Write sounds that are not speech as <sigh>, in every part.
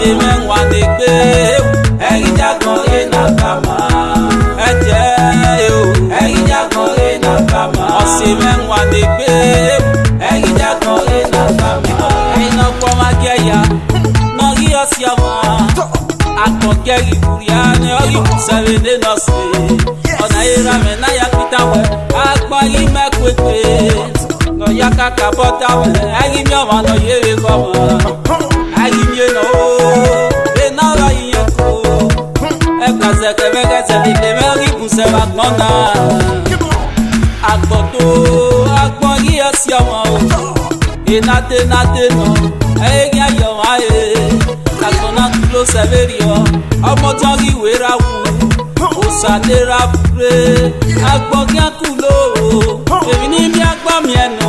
ṣe mẹ́wàá ní pé ẹ̀yin jágan yé náà bá ma. ẹ jẹ́ o ẹ̀yin jágan yé náà bá ma. ọ̀sẹ̀ mẹ́wàá ní pé ẹ̀yin jágan yé náà bá ma. ẹ̀yin náà kọ́ máa gẹ̀ ya náà yí ọ̀sẹ̀ ọmọ akọ̀kẹ́ ìbúrẹ́ ni ọ̀yìn sẹ́rẹ̀ ní lọ́sẹ̀ ọ̀nà ìra mẹ́ náà yà pété wẹ̀ agbọ́ yìí mẹ́kúté lọ́yà kàkà bọ́tà wẹ̀ ẹ̀yin mi ọ̀mọ̀ lọ́yẹ̀rẹ̀ kọ́ mọ́. ẹsẹ̀ mi lè mẹ́rí ìbùsẹ̀ wa gbọ́n náà. Àgbọ̀ tó agbọ́n yí ẹsẹ̀ ọmọ o, ìnáde náde nà, ẹ̀yẹ́gí ayọ̀ wá yé. Àgbọ̀n náà tún ló sẹ́fẹ̀rì ọ, ọmọ tán rí ìwé ra wù. Òsàlè ra bure, àgbọ̀n kí á kú lóo. Èmi ní bí agbọ́n mi ẹ̀ nà,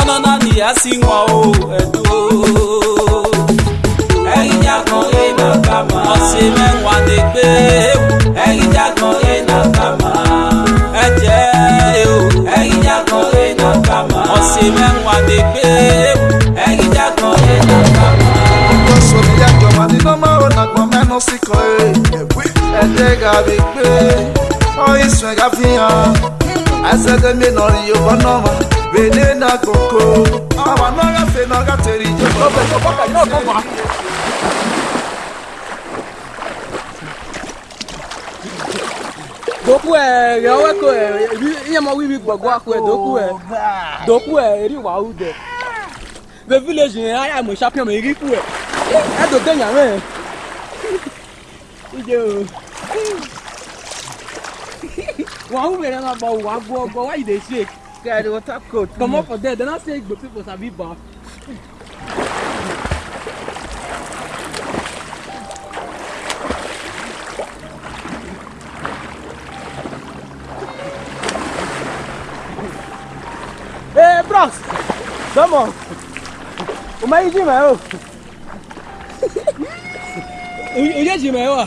ọ̀nà nìyá sí wọn o, ẹ̀dùn o na kama. Ọ̀sìn mẹ́wàá ni gbé ewu. Ẹyin jágbọ́n rẹ̀ na kama. Ẹ̀jẹ̀ ewu. Ẹyin jágbọ́n rẹ̀ na kama. Ọ̀sìn mẹ́wàá ni gbé ewu. Ẹyin jágbọ́n rẹ̀ na kama. Ọkọ sọ̀rọ̀ yẹ jọ̀wọ́ ní nọ́mọ̀ ònàgbọ̀n mẹ́nu sí kọ́ ẹ̀. Ẹ̀jẹ̀ gàbí gbé. Ọyìn sùn ẹ̀gá fi hàn. Àìsàn tẹ̀mí nọ̀rin yóò bọ́ náà mọ̀. Bèlè náà kòkó. Àwọn náà yà fẹ́ náà gàtẹ̀rì ìjọba. Ọbẹ̀ tó bọ́ doku ɛ yɔwɛ ko ɛ iyɛmɔ wiwi gbɔgbɔ ako ɛ doku ɛ oh, doku ɛ eri wawu dɛ le village yɛn aya mo champion mi ri ku ɛ ɛdo de nyamɛ ije o wawu mi yɛn ma bɔ wa gbɔ gbɔ wa yi de se kɛ ɛdi wɔ tap coat for there then i say igbo people sabi ba. Bronx. Come on. O ma yi ji ma o. O je ji ma o.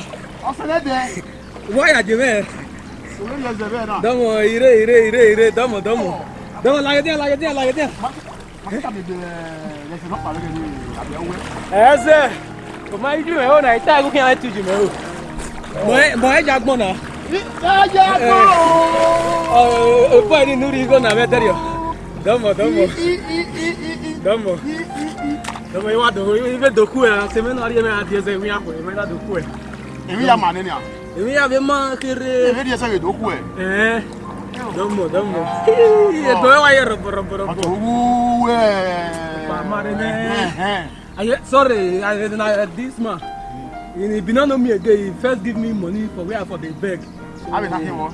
O se le be. Wo ya je be. O le je be na. Domo ire ire ire ire domo domo. Domo la gede la gede la gede. Ẹsẹ̀ kò máa yíjú mẹ́wọ́ náà ìta ìgúnkí àwọn ètò ìjìmẹ́ o. Mọ̀ ẹ́ jagbọ́n náà. Ìta jagbọ́n o. Ọ̀pọ̀ ẹni nínú Dọ́mọ̀ dọ́mọ̀. Dọ́mọ̀. Dọ́mọ̀ yìí wá dòkú yìí bẹ dòkú ẹ̀ ṣe mẹ́nu àríyẹ mẹ́ra di ẹsẹ̀ ìwé àpò ìwé náà dòkú ẹ̀. Èmi yà máa nínú à. Èmi yà bẹ máa kéré. Èmi di ẹsẹ̀ ìdòkú ẹ̀. Ẹ̀ẹ́ dọ́mọ̀ dọ́mọ̀. Ètò ẹ̀ wáyé rọ̀bọ̀rọ̀bọ̀rọ̀. Ọ̀tọ̀ wúwú ẹ̀. Bàmá rẹ̀ mẹ́. Sorry, I, this man. He bin no know me again. He first give me money for where I for dey beg. So, How be that him one?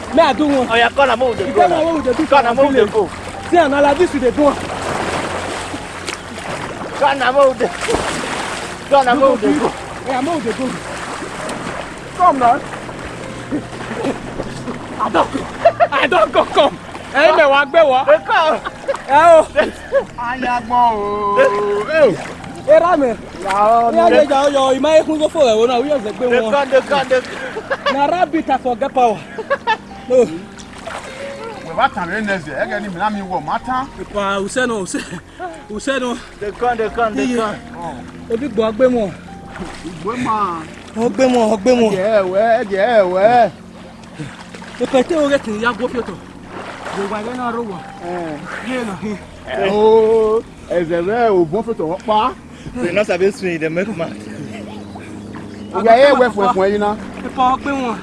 May I do one? Oh, yeah, corner move the go. Corner move the go. Corner move the go. See, and all this is the go. Corner move the go. Corner move the go. Yeah, move the go. Come now. I don't go. I don't go. Come. Ẹ̀yin mẹ wá gbé wá. Ẹ o. Ayagbọn o. Era mẹ. Yàrá mi. Yàrá ìjà ọyọ ìmáyé kún sófò ẹ̀wọ̀n náà wíyọ̀ ṣẹ̀gbẹ́ wọn. Dekan dekan dekan. Na rabbit I forget power wɛ ba tan bɛ nɛsɛ ɛgɛ ni minan mi wɔ ma tan. pa u sɛnɛ u sɛnɛ u sɛnɛ. de kan de kan de kan. o bi gbɔ agbe mɔ. gbɛ ma. o gbɛ mɔ o gbɛ mɔ. ɛdiyɛ wɛ ɛdiyɛ wɛ. o kɛ te o kɛ tini ya gbɔ fiyeto. gbogbo a bɛ na ro wa. yé lɔ hin. Oh, ɛzɛ bɛ o bɔ fiyeto wɔ pa. sinasa bɛ sun yi dɛ mɛ kuma. o yà yɛ wɛ fún ɛ fún ɛ yín na. ipa ɔgbɛ wọn.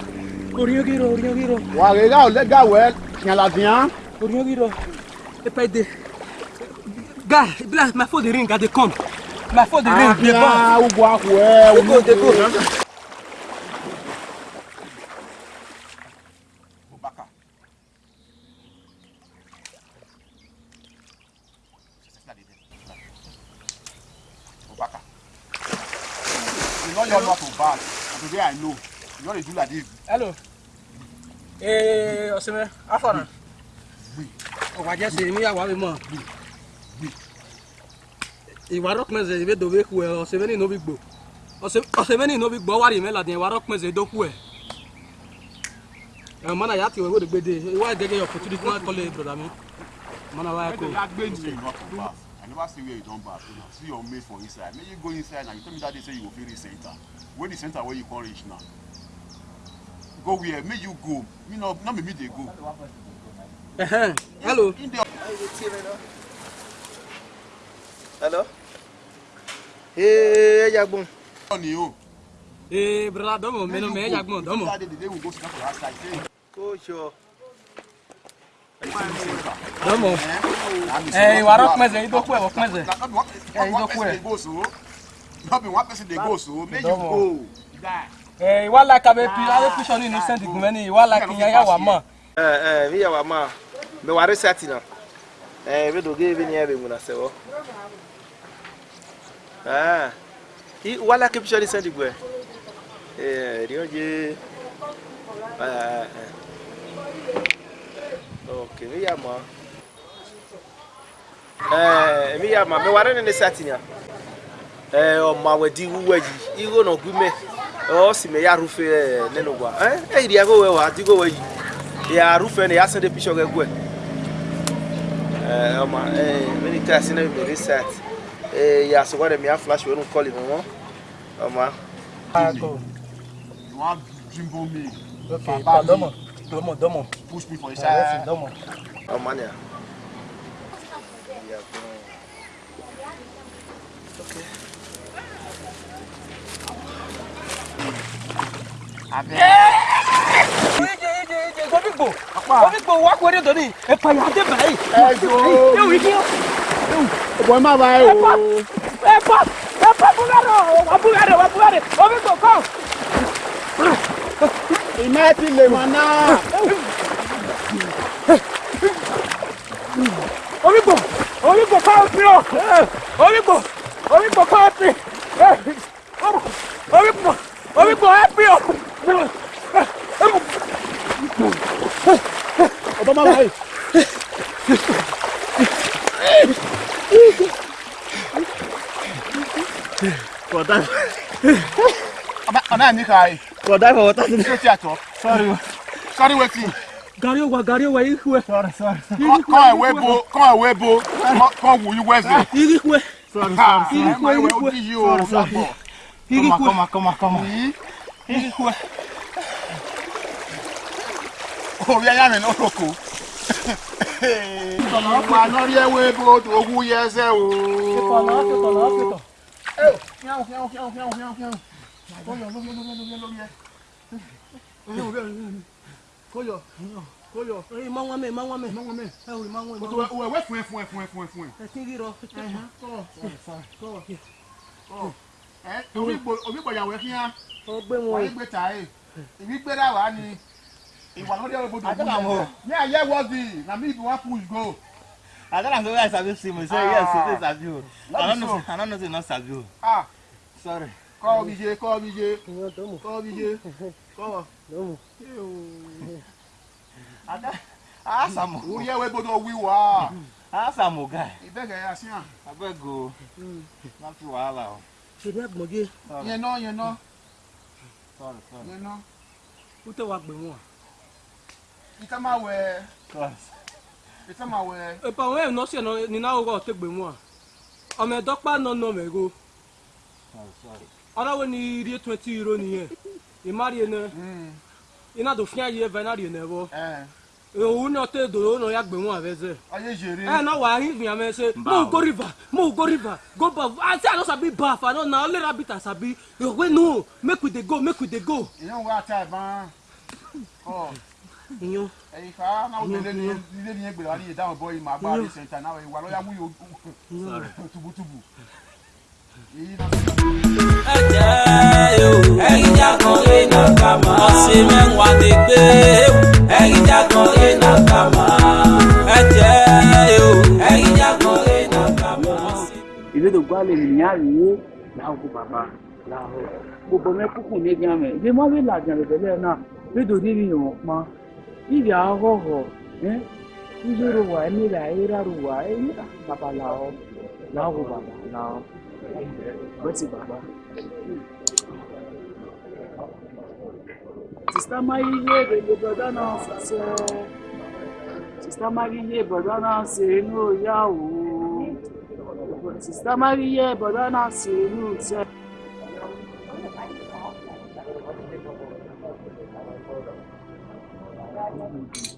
Oriogiro, oriogiro. Wa rega o lega we tian la tian. Oriogiro. E pa de. Ga, bla, my phone dey ring, I dey come. My phone dey ring, dey come. Ah, u go akwe, u dula de bi. hello ee ọsẹmẹ afọna ọwọ ajẹ sẹ mi awa mi mọ ìwà rọpẹsẹ ìbẹ dòwe ku ẹ ọsẹmẹ ní ìnóbi gbò ọsẹmẹ ní ìnóbi gbọ wàrí mẹla dẹ ìwà rọpẹsẹ dọku ẹ ẹ mọnà yàtì wẹwẹ dẹgbẹdẹ ìwà gẹgẹ ọkùtù dìkú náà kọlẹ broda mi mọnà wà kó. I never see where you don baff now see your mate for inside make you go inside now you tell me that day say you go fit reach center wey the center wey you come reach now go where make you go me no no me me dey go. hello. hello. ee ẹ jagbon. ọ̀nì o. ee brada dọ́mọ̀ mẹ́nu mẹ́ ẹ jagbon dọ́mọ̀. kóòsù dọ́mọ̀ ẹ ìwà rọ pẹ́sẹ̀ yìí tó kú ẹ̀ wọ́n pẹ́sẹ̀ eh, ẹ̀ person dey go so make you go. Eh, wala ka be pi, ale pi shoni no send gumeni, wala ki ya ya wama. Eh eh, bi ya wama. Be ware sati na. Eh, be do give ni ebe muna sewo. Oh. Ah. Ki wala ki pi shoni send gwe. Eh, rio oje. Ah. ah, ah. Okay, bi ya ma. Eh, bi ya ma, be ware ni sati na. Eh, o ma wedi wuwe yi, iro no gume osime ya rufe neno gwa eh iri ago we wa digo we ya rufe ne ya sende pisho ge gwe eh ma eh many times na be reset eh ya so gware mi a flash we no call him mo ma ako you want jimbo me okay pardon mo domo domo push me for inside ah, domo oh mania Ọ̀pọ̀ máa bá ẹ wò. Ẹ pọ̀ ẹ pọ̀ búgárẹ̀ wà búgárẹ̀ wà búgárẹ̀ omi kò kàn. Iná ti lè mọ̀ náà. Omi kò omi kò kọ́ ọtí o. Omi kò omi kò kọ́ ọtí. Omi kò omi kò ẹ pí o ọba máa wáyé. kọ̀dá ọ̀nà ẹ̀mí kàáyé. kọ̀dá ìfọwọ́ tá a ti ní. wetin. gari owa gari owa ihwe. sọ́ọ́rì sọ́ọ́rì. kọ́ ẹ̀wé bo kọ́ ẹ̀wé bo kọ́ wù í wẹ́sẹ̀. irikwe irikwe irikwe irikwe. kọ́mà kọ́mà kọ́mà kọ́mà ihuwa orí ayá mi náà lóko. ìtọ̀nà pa lórí ẹwé bòdò ogún yẹsẹ̀ o. ìtọ̀nà ìtọ̀nà ìtọ̀. ẹ fíàwọ̀ fíàwọ̀ fíàwọ̀ fíàwọ̀ fíàwọ̀ fíàwọ̀ kóyọ̀ lórí lórí lórí lórí ẹ. kóyọ̀ kóyọ̀. orí mọ́ wọn mẹ́ mọ́ wọn mẹ́. mọ́ wọn mẹ́. ẹ orí mọ́ wọn mẹ́. o tó wẹ fún ẹ fún ẹ fún ẹ fún ẹ fún ẹ. ẹ ti rírọ. kọ́ kọ́ kọ́ ẹ omi gbọ̀yàwó ẹ fi hàn wọ́n gbé tàyè ìwí ni ìwà lórí ọ̀rọ̀ bòdò wúlò ní ayé wọ́ọ̀dì na me be one push go. I tell am say wey I sabi see me say yes you dey sabi o. I no know I no know say you no sabi o. Sorry. Call mi ṣe kọ́ mi ṣe call. mi ṣe kọ́ ọ. Asamu. Ah, Orí ẹ̀wẹ̀ gbọ́dọ̀ wíwá. Asamu ah, guy. Ìbẹ̀gẹ̀ yà sí hàn. Abeg o. Hmm. Má fi wàhálà o. Ṣèlú ẹ̀gbọ́n gé. Yẹn náà yẹn náà. Nena. Ute wa gbe won. Ita ma we. Class. Ita ma we. E pa we no se no ni na wo te gbe won. O me do pa no no me go. Ara wo ni ri 20 euro ni yen. E mari ene. Mm. Ina do fian ye venari ene wo. Eh òun náà tẹ dòdò náà yà gbẹ̀wọ̀n àfẹsẹ̀. ayé jèrè. ẹ náà wà á yín fìyàn mẹsẹ. mo go river mo go river go baff i say i baff i no na only rabbit i sabi make we dey go make we dey go. ìyẹn wo ata ìbọn ọ. ìyẹn. ẹyin fa náà wọ́n tẹ̀lé ilé ní ẹgbẹ̀rún àríyé dáhùn bọ́ ìmọ̀ àbá àríṣẹ̀ ìtàn náà ìwà lọ́yà mú yóò tubutubu ẹ̀yìnjà kan lè nà kàmá. ọ̀sẹ̀ mẹ́wàá lè gbé ewu. ẹ̀yìnjà kan lè nà kàmá. ẹ̀jẹ̀ o ẹ̀yìnjà kan lè nà kàmá. ìrètò gbálẹ̀ nìyá rèé láwùjọ bàbá láwùjọ gbogbo mẹ́kúkùn má wí làjà rẹ̀ bẹ́lẹ̀ náà rédò níbi ìwọ̀n pa ìrì àhọ́họ̀ ń yóò wà ní ìrà ìrà rò wà ní bàbá làwọ̀ láwùjọ bàbá làwọ̀ rántí bàbá sista mariye bèbè bọ̀dá náà sọ sista brother bọ̀dá náà ṣe inú yá o sista mariye bọ̀dá náà ṣe inú Thank you.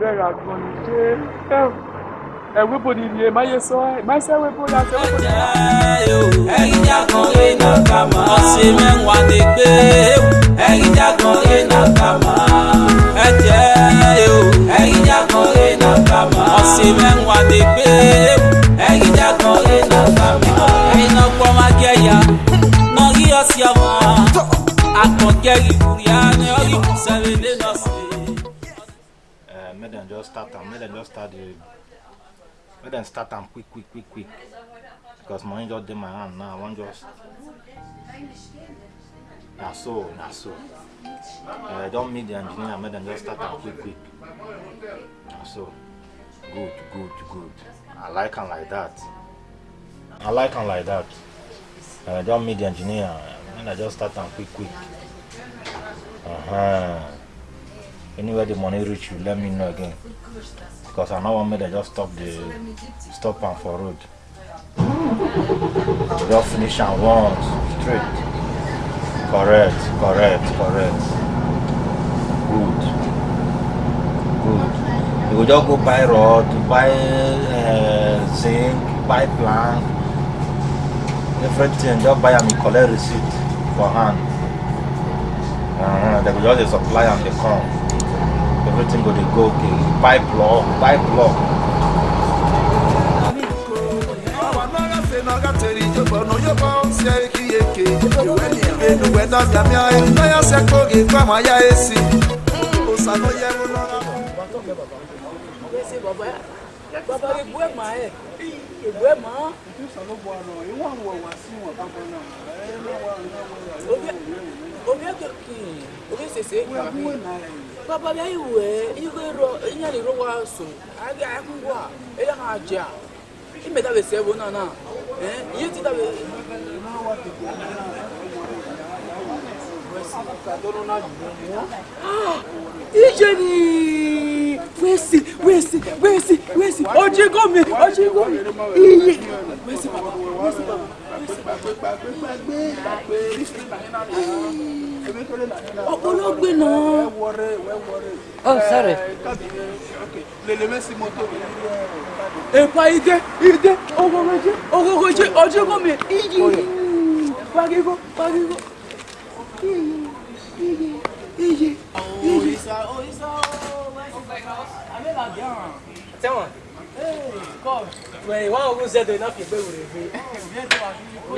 bẹ́ẹ̀rẹ̀ àgbọn ní ṣe ẹ̀wé bò ní ilé máyé sọ ẹ̀ máa ṣe ẹ̀wé bò ní ẹ̀wé bò ẹ̀yin jákan lè nà ká máa. ọ̀sẹ̀ mẹ́wàá lè gbé. E ẹ̀yin jákan lè nà ká máa. ẹ jẹ́ e ẹ̀yin jákan lè nà ká máa. ọ̀sẹ̀ mẹ́wàá lè gbé. E ẹ̀yin jákan lè nà ká máa. ẹ̀yin náà gbọ́ máa gẹ̀yà. nọ́ọ̀rí ọ̀sẹ̀ ọ̀mọ́. àkànkẹ́rì Uh, make them just start and make them just start the make them start and quick quick quick quick because money just did my hand now I want just na so na so uh, don't meet the engineer make them just start and quick quick na so good good good I like am like that I like am like that uh, don't meet the engineer and I just start and quick quick Uh-huh. Anywhere the money reach you, let me know again. Because I know one minute I just stop the stop and for road. just finish and once straight. Correct, correct, correct. Good. Good. You will just go buy rod, buy uh, zinc, buy plant, everything. Just buy and collect receipt for hand. Uh, uh-huh. they will just supply and they come. Everything will go okay. Pipe block, pipe block. Bàbá ìbú ẹ̀ máa ẹ̀, ìbú ẹ̀ máa. Ìtúsà ló bọ̀ àná, ìwọ̀n àwọ̀ wá sí wọn bàbá náà. Ẹ lọ́wọ́ àwọn ọmọ rẹ̀ obi sese papa bia iwe iwe ro inya le ro wa so aga akungwa eya ha ja ime da be sebo na na eh ye ti da be Ijeni wesi wesi wesi wesi ojigo mi ojigo mi iye wesi papa wesi papa ọ̀pọ̀lọgbé náà. oh sorry. èpa ìdè ìdè ogogoje ogogoje ọjọ́ gómìn iyì parigo parigo iyì iyì iyì iyì. tẹ́wọ̀n ìwọ́n ogun ṣẹ́dọ̀ iná fi gbẹ́wò rẹ̀ gbé.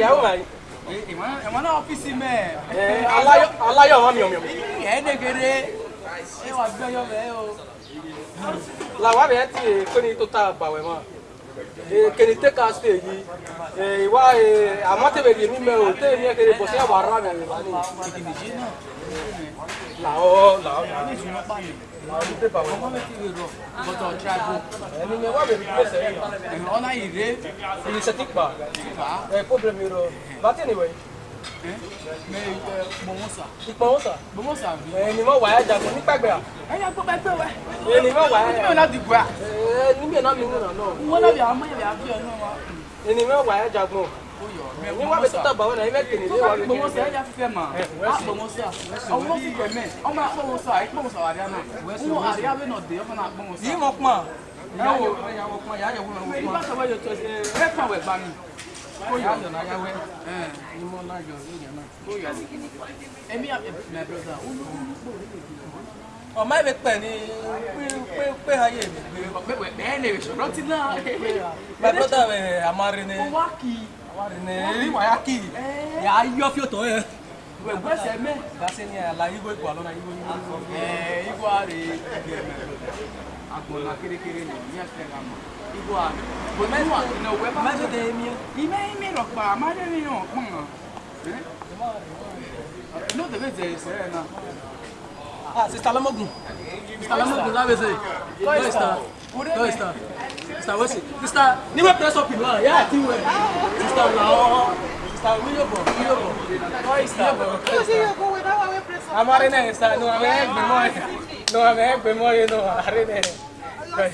ìyàwó màá yìí. ìwọ́n náà ọ́fíìsì mẹ́ẹ̀. aláyọ̀ wọn mìọ̀mìọ̀. ẹ̀ẹ́dẹ̀gẹ̀rẹ̀ ẹ wà gbé ọyọ mẹ́ẹ̀ o. làwọn bẹ̀rẹ̀ ti kéde tó ta àbàwẹ̀ mọ́ kéde tẹ́ ká ṣe èyí ìwà àmọ́ tẹ̀wé di mi mẹ́ o tẹ̀wé mi kéde bọ̀ sí àbọ̀ ara mi àyè làwọn làwọn. But on travel. Ẹni mi wá bèbí pèsè yìí. Ẹ̀hìn ọ̀nà ìrè. Ìrìnsẹ̀ ti pa. Ẹ̀ problem yìí rọ. Bàtí anyway. Mẹ ìpọ̀wọ́sà. Ìpọ̀wọ́sà. Ìpọ̀wọ́sà bí. Ẹni mọ̀ wáyà jagun ní pẹ́gbẹ́ à. Ẹyà tó pẹ́ pé wẹ́. Ẹni mọ̀ wáyà. Ẹni mọ̀ láti gbà. Ẹni mọ̀ náà mi nù nà náà. Wọ́n náà bì àwọn mọ̀ yẹ̀ bí àbí ẹ̀ náà wá. Ẹni jagun wa bɛ tata bawo la i bɛ kele de wa bɛ kele de. ɛyà fífɛ ma a kpɔmɔsɔ a wọn fi kɛmɛ ɔmɔ a kpɔmɔsɔ a yi kpɔmɔsɔ a yà nɔ wọn a yà bɛ nɔ de fana a kpɔmɔsɔ. yìí mɔ kuma. yà wò yà wò kuma yà yà wò kuma. mɛ i b'a sɔrɔ yɛ tɔ ɛ kan wɛ bani. ko yà jɔ n'aya wɛ ɛn i mɔ n'a jɔ ọmọ ìwé pẹ ní pé ayé mi. bẹ́ẹ̀ ni èso rántí náà. bẹ́ẹ̀ brọ́dà àmọ́ rí ni. wọ́n wá kì ne wayaki ya ayọ fioto ye wẹgbẹsẹ mẹ gase ni ala igbo igbo alona igbo igbo ẹẹ igbo are gẹmẹ agbona kerekere ni ni ẹsẹ ka ma igbo are bọnẹ wa ne wẹ ba mẹtọ tẹ mi ime imi rọ pa amadé mi yàn kún ọ n'o tẹ bẹ jẹ sẹrẹ náà. ah sista lamogun sista lamogun labẹ se dọ ista dọ ista. Sister, what's it? Sister, name a press up in one. Yeah, I think we're. está no. Sister, we go. We go. Why is that? Because you go I'm already No, I'm here before. No, I'm here before, you know. está, already there.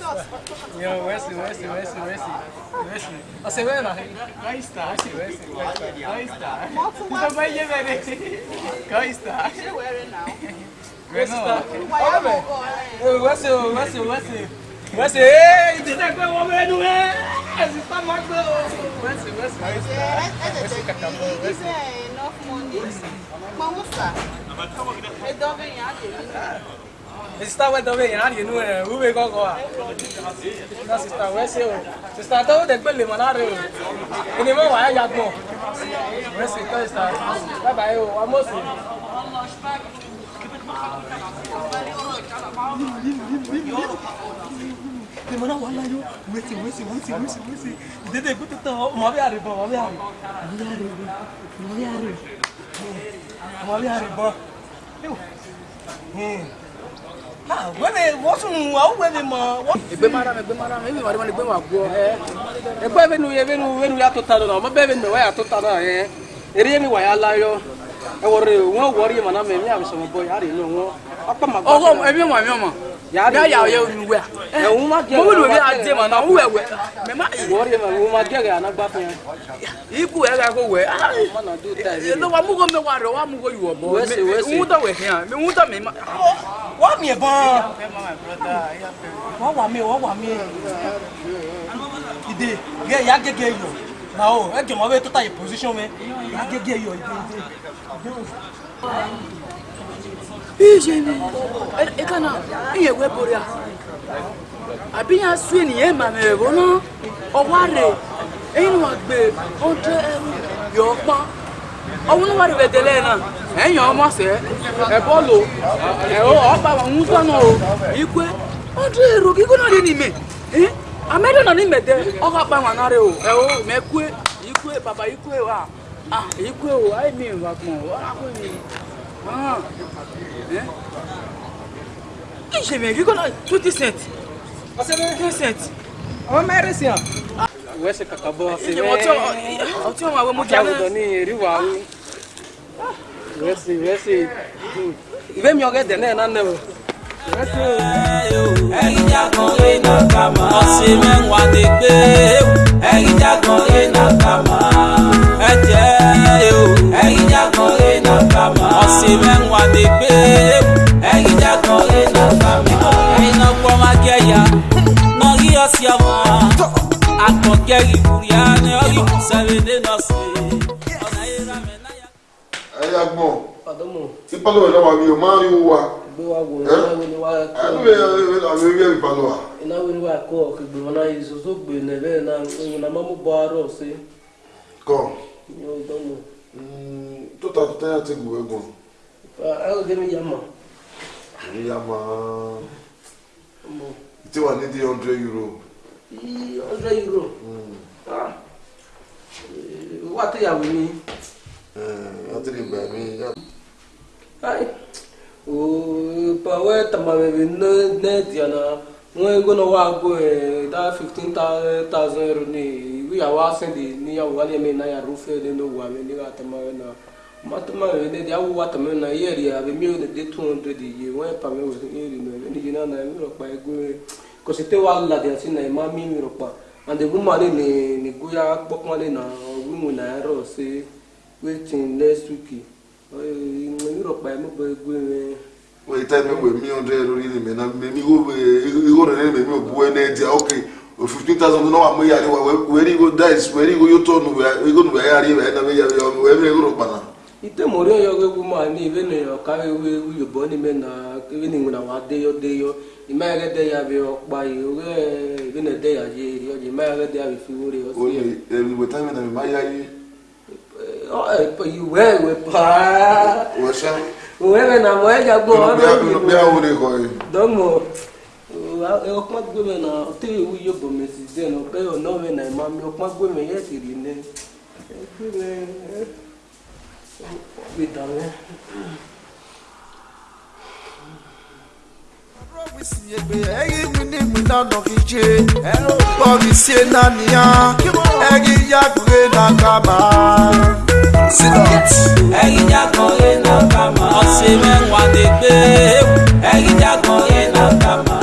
Yo, Wesley, Wesley, Wesley, Wesley, Wesley. Você vê, não? Qual está? Wesley, qual está? Você vai levar ele? Qual está? Wesley, Wesley, Wesley. wọ́n ṣe eh, é ìdílé pé wọ́n mẹ́nu ẹ́ eh, ẹ̀sìn tó máa gbé o. wọ́n ṣe wọ́n ṣe wọ́n ṣe wọ́n ṣe kàkà mọ́ eh, wọ́n ṣe. enough money kpọmusa edobe ya adịghị sista wedobe ya adịghị nu ẹ ube kọkọ a na sista wee sị o sista tọwọ de gbele mọ lára o ẹni mọ wàá ya gbọ wee sị tọ sista bàbá yìí o amóso. Thank you na èmi náà wà láyé wẹ́sì wẹ́sì wẹ́sì wẹ́sì wẹ́sì ìdédé ìgbé tuntun ọmọ bí àrè bọ̀ ọmọ bí àrè ọmọ bí àrè ọmọ bí àrè bọ̀ wẹ́mi wọ́sùn àwọn wẹ́mi mọ̀. ìgbé mara mi ìgbé mara mi ìgbé mara mi ìgbé mara gbọ́ ẹ ẹgbẹ́ mi nu yẹ mi nu mi nu yà tó ta dọ̀nà ọmọ bẹ́ẹ̀ mi nù wá yà tó ta dọ̀nà yẹ eré mi wà yà láyọ̀ ẹ wọ̀rẹ̀ wọ́n wọ̀rẹ̀ yẹ mọ̀ náà mi mi àmì sọ̀rọ̀ bọ̀ yà rẹ̀ nù wọ́n. ọkọ ẹbí mọ̀ ẹbí mọ̀ ya ya ye nuwe a wuma gɛ mɔmu de bɛ a den ma na wuwɛ wɛ mɛ ma ye wɔri ma wuma gɛ kɛ anagba fɛn i ku yɛ ka ko wɛ lɔba mugu mɛ wa dɔn wa mugu yuwɔ bɔ wɛsi wɛsi ŋun ta wɛ hɛn mɛ ŋun ta mɛ ma. wa miɛ bɔn wa wa miɛ wa wa miɛ ide yɛ ya gɛgɛ yɔ na o ɛ gɛmɔ bɛ to ta ye position mɛ ya gɛgɛ yɔ ide ide ide o. ijeni ekana iye a àbí yẹn ma ènìyàn màmì rẹ̀ wọ́n náà ọwọ́ rẹ̀ ẹ̀yìn wọn gbé ọdún ẹ̀rù yọ̀ pọ́n ọwọ́ náà wà rẹ̀ bẹ̀tẹ̀lẹ̀ náà ẹ̀yìn ọmọ sẹ́ ẹ̀ o pa Kí ṣe mẹ́rin kọ́nà twenty cent? Ọ̀sẹ̀ mẹ́rin. Ten cent. Àwọn mẹ́rin sí à. Ìwé ṣe kàkà bọ́ ṣe mẹ́rin. Ọtí ọtí ọmọ àwọn ọmọdé alẹ́. Àjàwùdọ̀ ni èrì wà á. Ìwé ṣe ìwé ṣe ìwé mi ọ̀gẹ́dẹ̀ náà náà nẹ̀ wò. Ẹyin jagun lè nà kàmá. Ọ̀sẹ̀ mẹ́wàá lè gbé. Ẹyin jagun lè nà kàmá. Ẹ jẹ́ ẹyin jagun si mẹ́wàá ti gbé. ẹyin jákọ̀ iná fami iná pọ̀ má kẹ́yà nọ́rí ọ̀sì ọmọ akọ̀kẹ́ ìwúrí ni ọ̀rí sẹ́lẹ̀dẹ̀ náà sí. ẹyà gbọ́n tí pálọ̀ ìlà wà mí o máa ń rí wa. gbé wa wò ó náwó ni wàá kó. àbí àwọn ewé ẹ̀rí balọ̀ wa. ìnáwó ni wàá kó ọ̀kẹ́ gbèmọ̀ náà yìí soso gbè nẹ̀bẹ̀rẹ̀ náà ìwọ̀n náà má mú bọ́ arọ̀ sí. kọ́. yóò tó ta tó tẹ́yà ti gbòógùn. Uh, I'll give me your mom. Yeah, man. ya wà nídìí hundred euro. hundred euro. Hmm. Ah. Eh, wá tó yàwó mi. Yàtò eh, lè gbà mí. Pàwẹ́ tàmàbẹ̀bẹ̀ nẹ́ẹ̀tì àná wọ́n ń gbóná wá gbó ẹ̀ dá fifteen thousand euro ní ìwé àwọn matuma de de awu wata mena yeri abe mi de de tun de de ye wen pa me wesu yeri me ni jina na mi ro pa egu ko se te wa la de asi na ma mi mi ro pa and the woman ni ni goya gbokon le na wimu na ro se waiting next week o mi ro pa mo bo egu me o ita mi we mi on de lori ni me na me mi go we igo re me mi o bu ene dia okay o fifteen thousand náà wà mú yàrá wẹ̀rí igo dice wẹ̀rí igo yóò tọ̀nù wẹ̀rí igo nù wẹ̀rí yàrá yẹn náà wẹ̀rí yàrá yẹn wẹ̀rí igo rò pa náà. itemori yoegwu mana ibe na ya ọka ewu ewu yobo n'ime na ebe na nwere awa deyo deyo imagha de ya bi ọkpa iwe ebe na de ya ji eri ọjị imagha de ya bi fi wuri ọsọ iwe iwe paa uwebe e, na mọ ẹja gbọ ọdọ dọmọ ọpọn gbẹmẹ na ọtẹ ewu yobo mesi na ọpẹ ọnọwẹ na mi We've done that. Ẹ̀yin jágan yẹn náà kà máa. Ọ̀sẹ̀ mẹ́wàá lè gbé ewu. Ẹ̀yin jágan yẹn náà kà máa.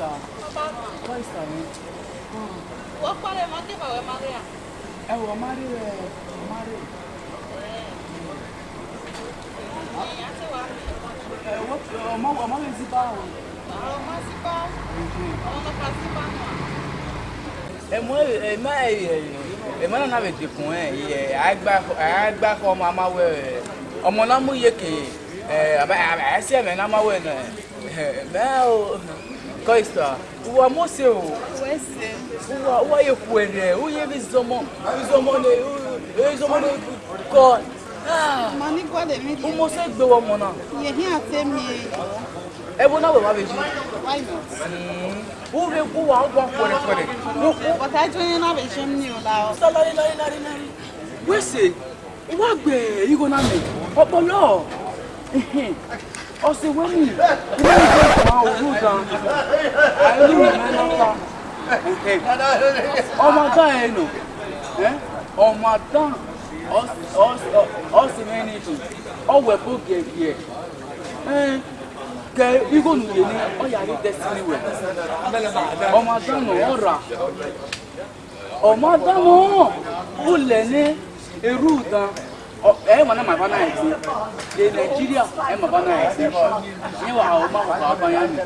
questa, questa è... Vuoi fare manche per Maria? Eh, vuoi Maria, Maria. Ọmọ ọmọ lè ti bá wọn. Àwọn ọmọ sí bá wọn. Àwọn ọmọ kan sí bá wọn. Ẹ̀mọ́ ẹ̀mọ́ ẹ̀yẹ̀ ẹ̀mọ́ náà náà lè dìkùn ẹ̀ yẹ àgbàkọ ọmọ amáwẹ̀ ọmọ náà mú yékè ẹ̀ àbáyé ẹ̀sẹ̀ ẹ̀mẹ̀ náà máwẹ̀ náà ẹ̀mẹ́ o. Koista, uwa mose o. Wese. Uwa uwa ye kwere, uye bizomo, bizomo ne, bizomo ne ko. Ah. Mani kwa de mi. Umo se gbe wo mo na. Ye hin ate mi e. E bo na wo ma beji. Why not? Hmm. Wo re ku wa gba kwere kwere. Wo ku. But I join na be shem ni o la o. Salari lari lari lari. Wese. Uwa gbe, you go na me. Opolo. Mhm ọ̀sẹ̀ wẹ́nì ilé ìjọ ìjọba òwú gan àìlú ìrìnàlọ́pà ọmọ dá ẹ nù ọmọ dá ọ̀sẹ̀ wẹ́nì tù ọwọ́ ẹ̀fọ́ gẹ̀ẹ́gẹ̀ẹ́ kẹ igbó nìyẹn ni ọ̀yà ní dẹ́sílì wẹ̀ ọmọ dá nù ọ̀rà ọmọ dá nù ó lẹ̀ ní erú gan ẹ mọ náà màbá náà ẹsẹ de nàìjíríà ẹ màbá náà ẹsẹ ní wàá ọmọ ọkọ abáyá mi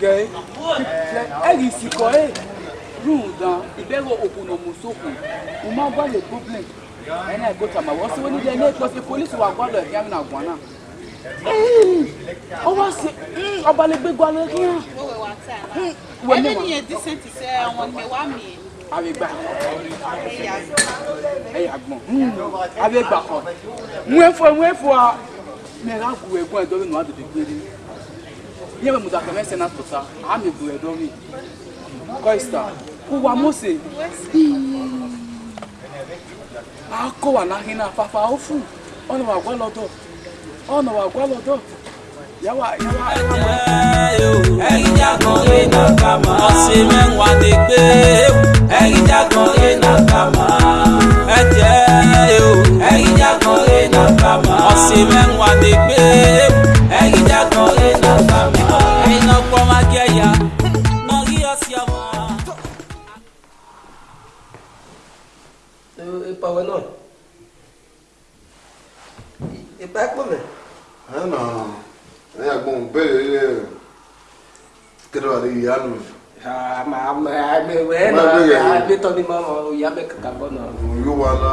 gẹ ẹ rí ìsìnkọ ẹ rún gan ìbẹ̀rù òkùnà mùsùlùmù mo máa ń bá lè problem ẹ náà gbé tàmà wọ́n sí wọ́n nílé ilé ìpọ́sí polisi wà gbọ́dọ̀ ẹ̀fí àmì àgbọ̀n náà ọ wá sí ọbalẹ̀gbẹ̀gbọ́ alẹ́ kí wọ́n. wẹ́wẹ́ wà tá a. ẹni nìyẹn dísẹ́ǹtì sẹ́ ọmọ mi wá mi awegba ẹyà gbọn hmm. awegba kọ nwefọ nwefọ a mẹra gu ẹ̀gbọ́n ẹdọ mi nù adòdò gbére yẹ bẹ mùtàkà mẹsẹ náà tọta àmì gu ẹdọ mi kọista kó wa mọsẹ akọ wà láhìn náà fàfà ó fún ọ̀nà wà gbọ́ lọ́dọ̀ ọ̀nà wà gbọ́ lọ́dọ̀ ẹ̀yíjà kan yé na kama. ọ̀sẹ̀ mẹ́wàá ni gbé ẹ̀yíjà kan yé na kama. ẹ̀jẹ̀ o ẹ̀yíjà kan yé na kama. ọ̀sẹ̀ mẹ́wàá ni gbé ẹ̀yíjà kan yé na ne y'a gbɔn bɛɛ kɛlɛ wale y'a nu. aa maa maa mɛ wɛ na a bɛ tɔ ni ma ma o y'a bɛ kaka bɔ na. o y'o wa na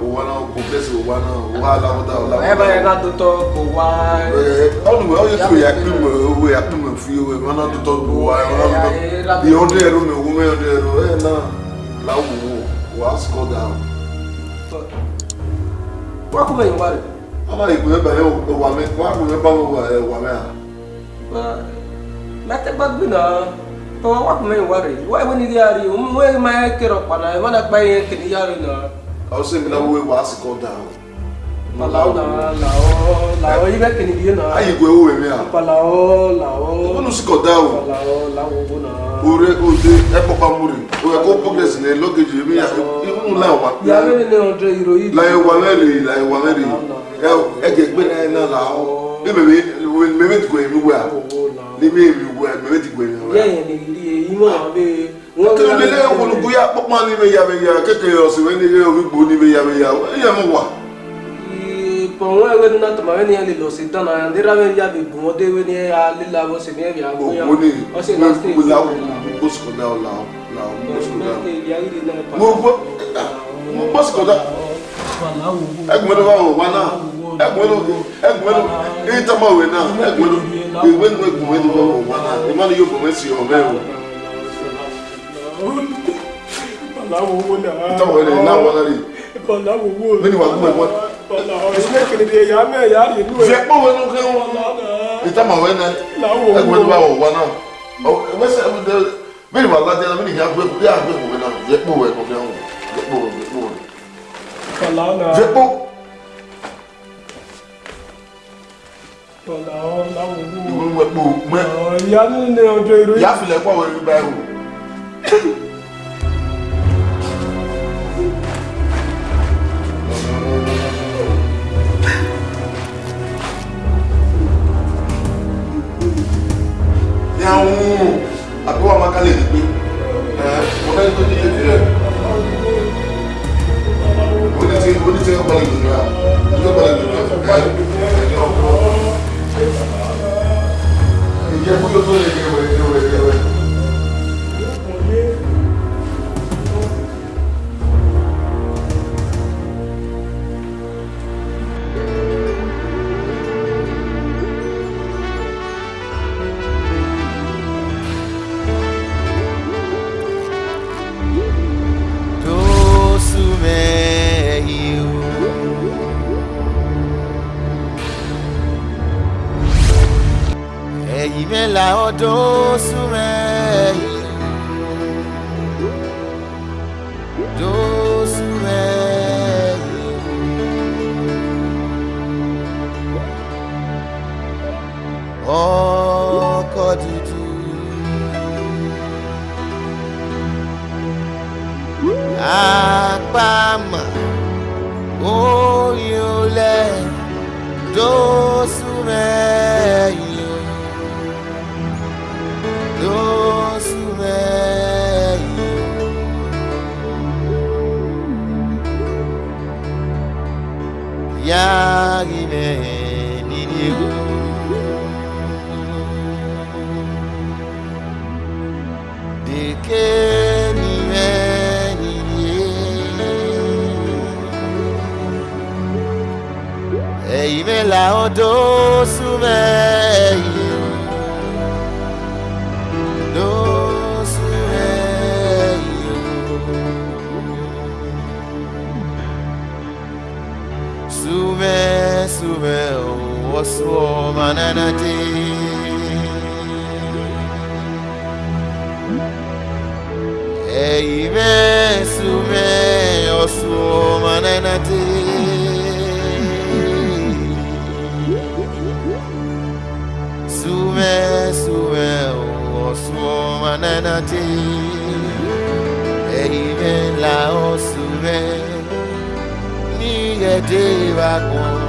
o wa na o bɛ se o wa na o wa la o da o la. ɛ bɛ n'a to tɔ o wa. ɛɛ aw dun aw ye tugu y'a kun mɛ o wo y'a kun mɛ f'i ye o ye n'a to tɔ o wa y'a kun mɛ yɔrɔ de yɛrɛ mɛ o mɛ yɔrɔ de yɛrɛ ɛ na la wo o y'a sɔrɔ da. wa kuma in wari ama igwe ba yo wa me kwa gwe ba wo eh, wa me a ah. ba na te ba gbe na to wa ko me wa re wa e woni dia ri o mo e ma e kero pa na e wa na pa e kini ya ri na o se mi na wo wa si ko da Palao na la o, la o. bi na. Ayi go ewo emi a. Palao lao. Onu si ko o. Palao lao go na. Ore o de e papa muri. O e ko progress ne logeji mi ya. Ibu na wa. Ya me ne 100 euro yi. La e wa meri, la e wa meri. E e je gbe na na o. Be me me me me go emi wa. Ni me emi wa, me me ti go emi wa. Ye ni ri e imo na be Kí ló dé lé olùkúyà pọ́pọ́n ní ìmẹ̀yàmẹ̀yà kékeré ọ̀sìn wẹ́n ní ilé orí gbòó ní ìmẹ̀yàmẹ̀yà ẹ̀yà mọ̀ wà pɔnkɔ yɛ wɛni na tama wɛni yɛ le lɔsi dana yan dira wɛni yɛ bi bɔn de wɛni yɛ alila wɔsi mi yɛ bi a gbɛya ɔsi na se wula mbosikɔda o la la mbosikɔda mo mo mbosikɔda ɛgbɛdo wa o wa na ɛgbɛdo ɛgbɛdo eyi tama o wɛ na ɛgbɛdo ewe nu ɛgbɛdo wa o wa na imanu yɛ bɔn esi ɔbɛ o. Balawo wo na. Ntɔwɔ yɛ de n'a wala de. Balawo wo na ìṣúná kìnìdì ẹ̀yà mẹ́ ẹ̀yà rẹ̀ inú ẹ̀. ìṣẹ́pọ̀ wẹ́nu kẹ́ wọn ìtàmà wẹ́ náà ẹgbẹ́ tó bá wọ̀ wá náà ẹgbẹ́sẹ̀ bẹ́ẹ̀ wà ládé náà bẹ́ẹ̀ yà gbé kò yà gbé kò wẹ́ náà ìṣẹ́pọ̀ wẹ́nu kẹ́ wọn ìṣẹ́pọ̀ wẹ́nu ìṣẹ́pọ̀ ìwé wẹ́pọ̀ mẹ́ ìyá nílé ọjọ́ ìròyìn. yà á dáhùn àbí wàá máa kálẹ̀ gbé ọ̀gá ẹni tó ní ilé fílẹ̀ oníṣẹ́ oníṣẹ́ ọ̀pọ̀lọpọ̀ ìdùnnú imela odo sume do sume ọkọ dúdú apá mà ó yọ lẹ dóò. La sumeye do sumeye sume o osuo mananati Eime sume osuo mananati ananate eyibe ńlá oṣù rẹ ní ẹdẹ ìwàgbọ́n.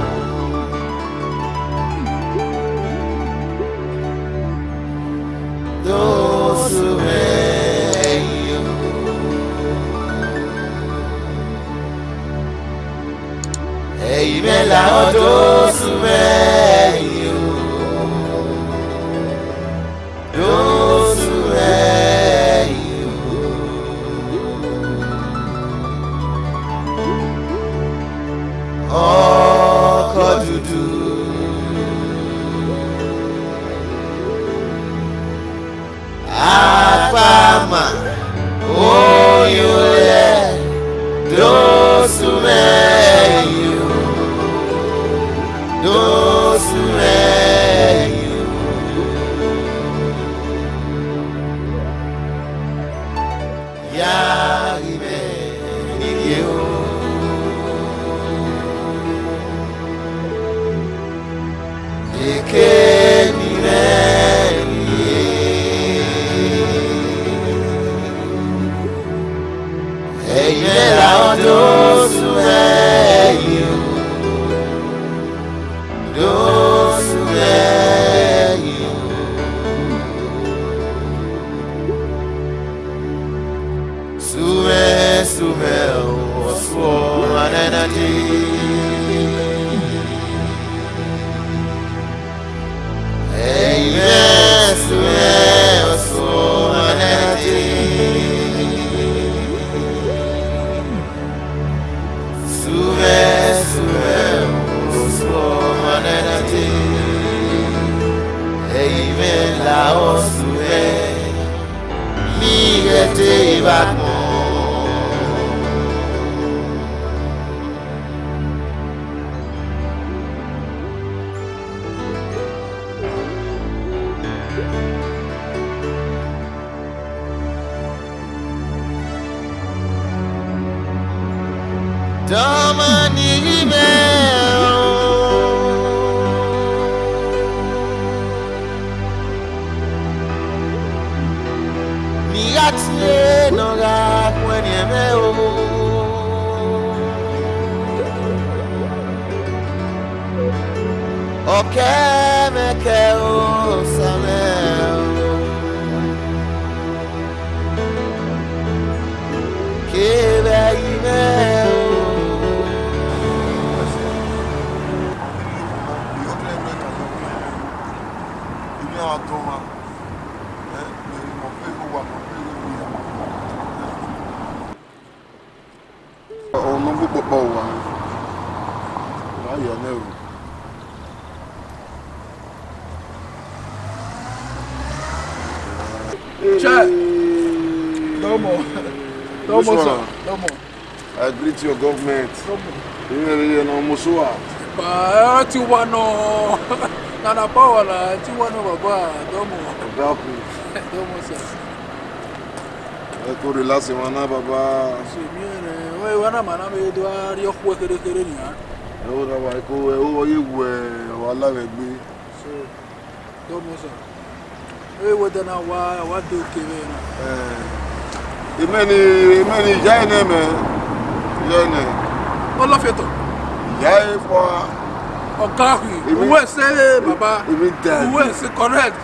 oṣù rẹ yìí o. eyibe No Commissioner. No more. I greet your government. No more. You know, Bàá eh, ti wá you <laughs> nana báwa la ti <laughs> wá náà bàbá you Ọ̀dàpù. Àdọ́mọ̀ sà. Ẹ kó rí láti wọn náà bàbá. Ṣèmi rẹ̀ wọ́n you know, màá náà mi wá rí ọkọ̀ kékeré nìyà. Ẹ ó you know, kó ẹ ó wọyé wù ẹ wà lábẹ́ gbé. Ṣé you know, Ẹ wọ́n dáná wá wá dé òkè bẹ́ẹ̀ náà ìmẹ́ni ìmẹ́ni ìyá ẹ̀ náà mẹ́ ìyá ẹ̀ náà. ọlọ́fẹ̀tọ̀. ìyá ẹ̀ fọ́ a. ọ̀gá ìwé ẹ̀sẹ̀ bàbá ìwé ẹ̀sẹ̀ correct.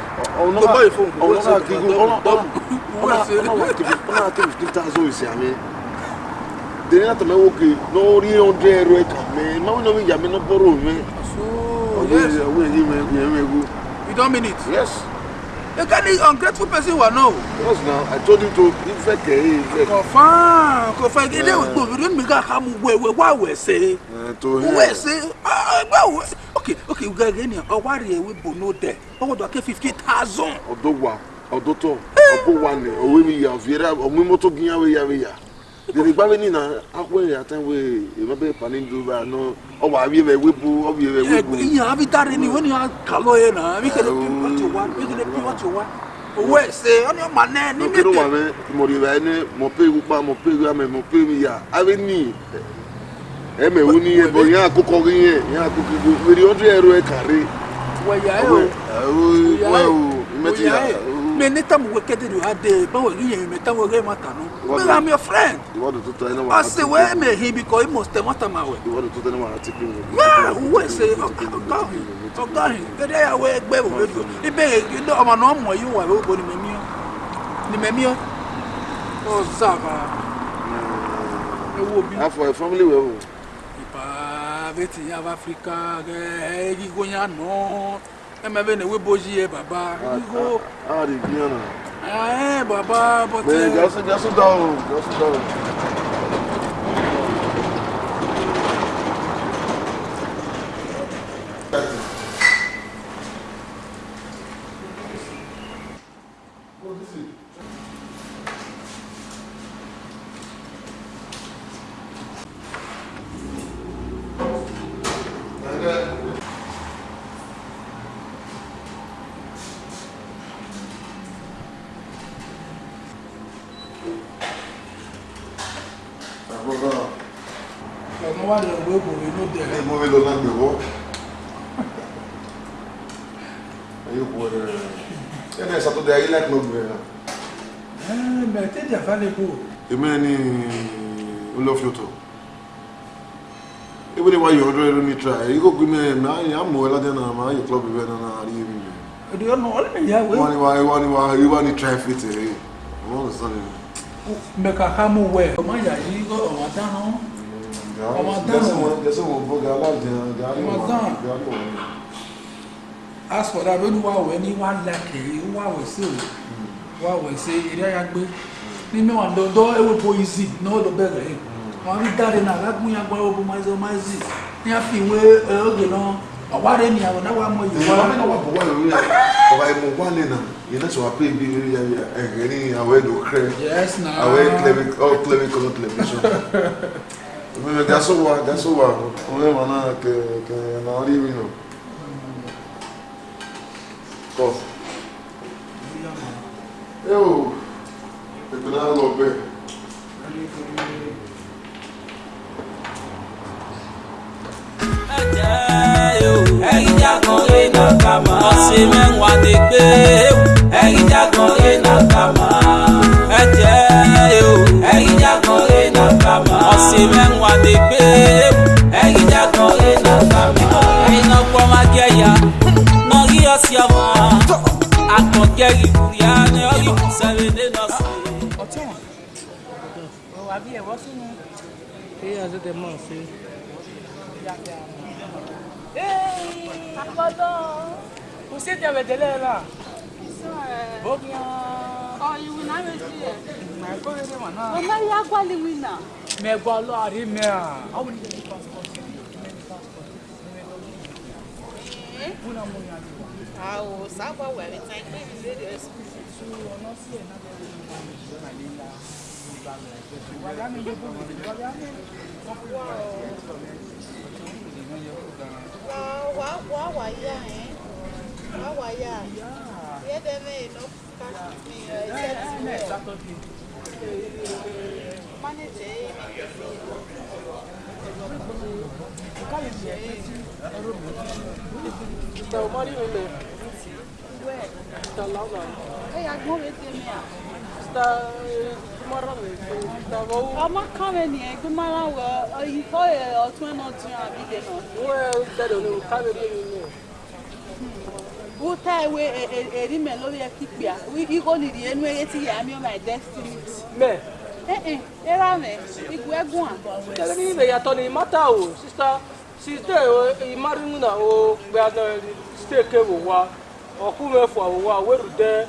ọ̀nà ọ̀nà àkìkù ọ̀nà ọ̀nà àkìkù kí tá a zọ ìsìn àmì. dèrè náà tẹ̀mẹ́ wókè náà rí ọ̀dẹ́ ẹ̀rọ ẹ̀ka mẹ́ mẹ́wọ́n náà mi yà mí náà bọ́rọ̀ mẹ́. ọ̀dẹ́ ẹ̀rọ ẹ̀ka mẹ́. you don mean it. yes. You can't be ungrateful person who are now. Yes, now. I told you to give a care. Confirm. Confirm. They will go. We don't make a harm. We we what we say. We say. Ah, ah well. Okay, okay. We got any. Oh, why are we bono there? Oh, what do I get fifty thousand? Odo wa. Odo to. Odo wa ne. Owe mi ya. Viera. Omi moto ginya we ya we ya dede gba ni na akwe ya tan pani do no o wa wi be webu o wi be webu e ya bi tare ni when you kalo na we can be what you want we can be what you want owo ese o o ma na ni mi wa me mo ri ba ni mo pe wu mo pe wu me mo pe mi ya ave ni e me wu e bo ya akoko ri e ya akoko ri we ri 100 euro e kare we ya e o we o me ti mɛ ne ta mɔgɔ kɛ de do a bawo olu yɛn mɛ taa wɔrɛ ma tanu mɛ i'm your friend ɔsi wɛ mɛ hi because i must tɛ ma ta ma wɛ mɛ wɛ se ɔga hin ɔga hin kɛdɛ ya wɛ gbɛ wɔ bɛ do i bɛ yɛ ɔmɔ n'o mɔ yi wa o bɔ nimɛ miɔ nimɛ miɔ ɔ zaba hmm. ewo bi. afɔ e family wɛ o. ipa bɛ ti yav africa kɛ ɛyigonya e, I'm having a weboji, Baba. Ah, the Vienna. Eh, Baba, but. Just, just down, just down. no one will go we no there hey move lo na gbo ayo bo eh na saturday ayi like no gbo na eh me te dia fa le bo èmi ni o lo fioto ebe ni try iko gbe me na ya mo de na ma yo club na ri mi do you know all me ya we wani wa wani wa wani try fit eh mo so ni me ka ka mu we o ma go o ma Ramadan. As for that, lórí wa wẹ̀ ní wà lákè, wà wẹ̀ sí òwò, hmm. wà wẹ̀ sí Do ayagbé. Ní mẹ́wàá dọ́dọ́ ewu poison ní ọ̀dọ̀ bẹ̀rẹ̀ yìí. Hmm. Wọ́n rí dáre náà lágún yẹn agbára ogun maizé maizé. Ní a fi ìwé oge náà, ọ̀wá rẹ̀ ni àwọn náà wà mọ ìwé. Ìwà náà wà bọ̀ wá lórí ẹ̀, ọ̀wá ìmọ̀ wà lè nà. Yẹn náà sọ wà pé ibi rí ẹ̀rẹ́ ní àwẹ̀ ẹ̀dọ̀ kẹrẹ. Yes na. Àwẹ̀ cleric, all oh, cleric, all cleric. <laughs> Bebe gasova, gasova, one mana ke ke na olivino. Ko. Eu, eu na lobe. E Ẹyin jagun lè nà kàmá. Ọ̀sìn mẹ́wàá ti gbé. E Ẹyin jagun lè nà kàmá. Ẹ asime ngwade kpe egija kɔ ena kami ena kpɔma kɛ ya nɔgi ɔsia ma akɔ kɛ iburi ya ne ɔgi kusɛbe ne nɔsi. àbí ẹ̀wọ́ sínú. ṣé àtẹ̀tẹ̀ mọ̀ sí. àkọ́dọ̀. kò sí ètò ẹ̀wẹ̀ tẹ́lẹ̀ náà. bókì. ọ ìwé náà yóò sí ẹ̀. ọ̀nà ìyá gbọ́lì wí náà. Mais voilà, mais... Ah oui, je pense que c'est Ah, o sábà wà ní tán pé mi Tẹ̀wọ̀ mọ́rí mi lè. Tẹ̀lọ́ náà. Ẹ̀yà gbọ́n mi ti mi à. Tẹ̀ gbọ́mọ́rọ́ mi tó tẹ̀wọ̀ wú. Ọmọ kan mi ni ẹ̀ gbọ́mọ́rọ́ wọ ìfọ́ ẹ̀ ọ̀tún ẹ̀ náà a àbí dè náà. Wọ́n ẹ̀ tẹ̀lé ní ká mi rí mi lè. Wọ́n tẹ̀ wé èrí mẹ́ lórí ẹ̀ kíkpìá. Wí ìkó nìdí ẹnu ẹ̀ yẹ ti yà á mi ọ̀ my destiny. Eh, eh, erame, ikuegua. Tell me, they are telling Matao, sister, sister, Imaruna, oh, we are the stake of war, or whomever for war, where there,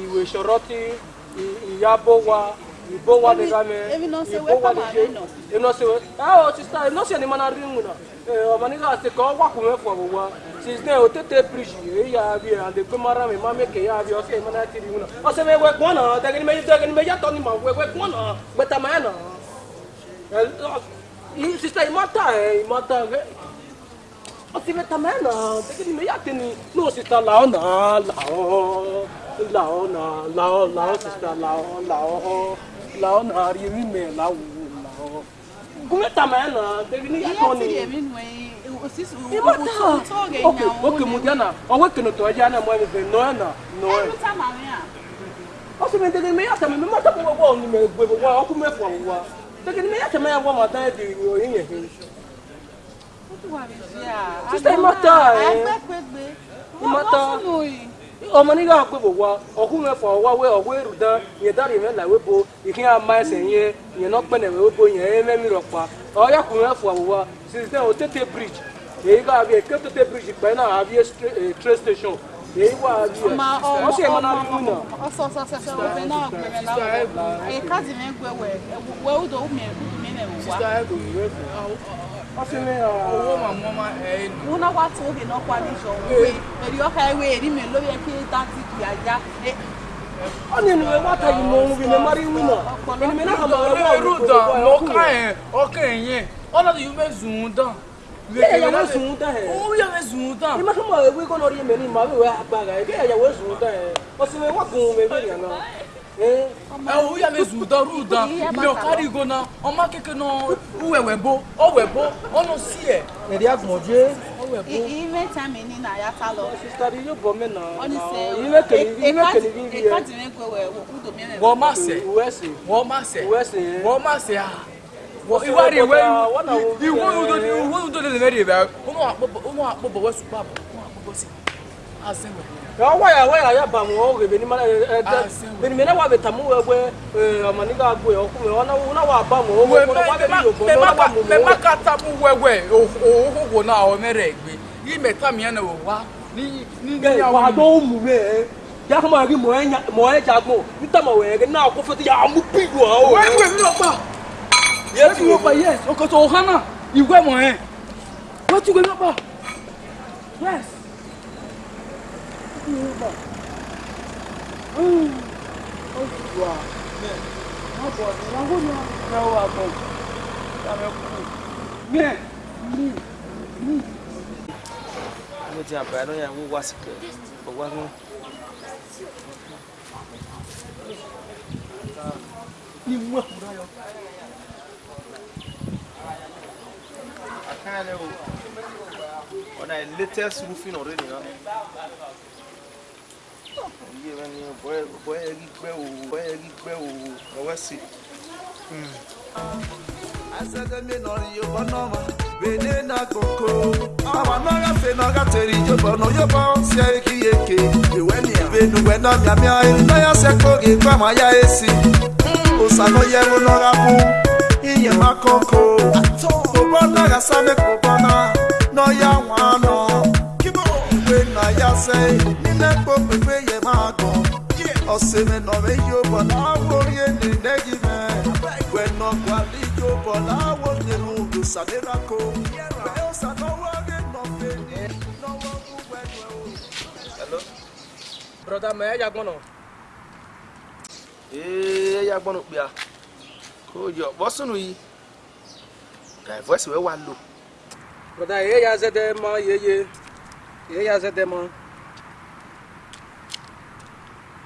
Iwe Shoroti, Iyabo wa. Ibo wa de game. Ibo wa de game. Ibo wa de game. Ibo wa de game. Ibo wa de game. Ibo wa de game. Ibo wa de game. Ibo wa de game. Ibo wa de game. Ibo wa de game. Ibo wa de game. Ibo wa de game. Ibo wa de game. Ibo wa de game. Ibo wa de game. Ibo wa Eh, ọmọ nika se kɔ waku mɛ fɔ wa sisan o tete piriji e ya bi a de gbemara mi ma mi ke ya bi ɔsɛ mana ti di mu na ɔsɛ mɛ wɛ gbɔn na dɛgɛni mɛ dɛgɛni mɛ yatɔ ni ma wɛ wɛ gbɔn na gbɛtama yɛ na sisan i ma ta yɛ i ma ta yɛ ɔsɛ bɛ tama yɛ na dɛgɛni mɛ yatɛ ni n'o si ta la ɔ na la ɔ la ɔ na la ɔ la ɔ sisan la ɔ la ɔ la ɔ na yiri mɛ la wu kumeta maena devini yakoni ibata ok ok mudiana owekeno to ajana mo ebe noena noena ọsùn mi dẹgẹ mi yàtọ̀ mi mi mọ́tò gbogbo wọ́ọ̀ ni mi gbogbo wọ́ọ̀ ọkùnrin mẹ́fọ̀ wọ́ọ̀ wa dẹgẹ mi yàtọ̀ mi wọ́ọ̀ màdá ẹ̀ di ìròyìn yẹn fi. sísè mọ́tò ẹ̀ mọ́tò ọmọni yóò akpé bò wá ọkú mẹ fọ wá wé ọwé rúdán yẹn dárò yẹn là wé bo ìkín àmà ẹsẹ yẹn yẹn nọ kpẹnẹ wé bo yẹn ẹ mẹmí rọ pa ọyà kú mẹ fọ wá sísè o tètè bridge èyí ká àbí èké tètè bridge pẹ náà àbí train station èyí wá àbí ẹ ọsẹ ẹ mọnà bí múnà. ọsọ ọsọ ọsọ ọbẹ náà gbẹrẹ náà ẹ káàdì mi gbẹ wẹ wẹ ó dọ̀ ó mẹ mí nà wá. sísè ẹ owó mà wọ́n máa ẹ̀ ẹ́ nù. wọ́n náà wá tó òkè náà pa ní ìṣọ̀ wé èrè ọkà ewé èrè mi lórí ẹkẹ dáńtì kì àjá. ọ ní ìnùwẹ̀ wá tàyè mọ ohun ìnùwẹ̀ mọ́rí wí náà ìnùwẹ̀ náà kàn máa wọ́n wọ́n rúdà mọ́ká ẹ̀ ọkà ẹ̀yìn ọlọ́dún yìí fẹ́ zùn ún dán. Bẹ́ẹ̀ yàwó sùn tán ẹ̀. Owó yàwó sùn tán. Ìmọ̀ sọ́mọ̀ ewé kọ́ lórí ẹ̀mẹ́rin màá wíwẹ́ agbára ẹ̀ bẹ́ẹ̀ yàwó sùn tán ẹ̀. Ọ̀sìn mi wá gùn ún mi bẹ́ẹ̀ yàn náà ɛwɔ yàrá zu dɔ ru dɔ mɛ o kari go na ɔmá kéke nɔ wɛwɛ bo ɔwɛ bo ɔnɔ si yɛ. ɛdi agbɔnje. ime tami ni na ya ta lọ. sitari yóò bọ mí na. ɔnisɛ ime kele ime kele bi bi yɛ. ekati mi ko wɛ wɔ kudo mi yɛ. wɔ ma sɛ wɔ ma sɛ wɔ ma sɛ aa iwari iwe iwe udo iwe udo de de mɛ de bɛ ɔmɔ akpɔbɔ ɔmɔ akpɔbɔ wɛsu kpa bɔ ɔmɔ akpɔbɔ si azɛwɛ. waya waya yabamu oge benimana eh, eh, ah, eh, benimena wabe tamu wewe amaniga na omeregbe imeta mi na wewa ni na akofo ti ya yes e. yes ohana yes kú bọ̀ ó sì wà wọ́n bọ̀ ní wọ́n gbọ́dọ̀ náà wà bọ̀ sábẹ́ kú mẹ́ẹ̀ mí mí. mo ti àbáyé lọ́yà ń wá sí kẹ́ ọ̀gbá ní. ni mú àkùrá yọ. Ọ̀nà latest roofing already. Huh? ẹni bọ́ẹ̀ rí gbẹ́ òwò bọ́ẹ̀ rí gbẹ́ òwò ọwọ́ sí. Hmm. asẹ́gẹ́gẹ́ nọrin yóò bọ́ náà mọ́ bèlè náà kòkó. àwa náà gàfé náà gàtẹ̀rì yóò bọ̀ náà yóò bọ̀ sí ẹ̀kíyèké. ìwé ni ìbẹnuwẹ̀ náà mìàmìà ẹni náà yà sẹ́ kóge kó àmọ́ ayá èsì. òsàlọ́ yẹ mo nọra mú ìyẹn má kókó magbọn ọsẹmẹnọ meyo bọlá wòye ní nẹgìmẹ wẹnọ gbàlí yo bọlá wòye nù lùsàdérako bẹẹ ọsàlọwọ rẹ nọfẹ ní nọwọ wúwẹ nù ẹ o. hello brother. mẹ ẹ yagbọnọ. ee ẹ yagbọnọ pia kó o yọ bọ́sùn yìí voice wẹ wà lò. Brother, yẹ ya zẹdẹ mọ yeye yẹ ya zẹdẹ mọ.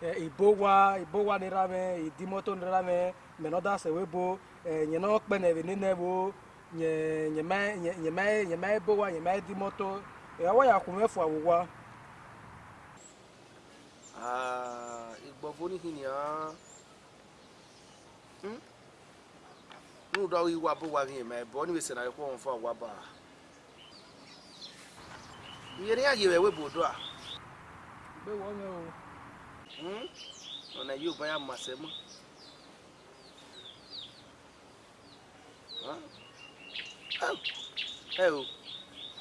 Eh, ibowa ibowa ɖe ɖa mɛ idimoto ɖe ɖa mɛ mɛnɔda se bo nye nɔ kpɛ nɛ nene bo nye nye mɛ nye nye mɛ nye mɛ bowa nye mɛ dimoto ewɔ ya kun mɛ fɔ ah wa. aa igbɔnfoni hinni hàn nu dɔw yi wa bo wa hin mɛ bɔ ni bɛ sɛnɛ ko n fɔ wa ba yɛrɛ y'a yɛrɛ we bo do a. bɛ wɔ mɛ o. ọ na-eyi ụba ya mmasị m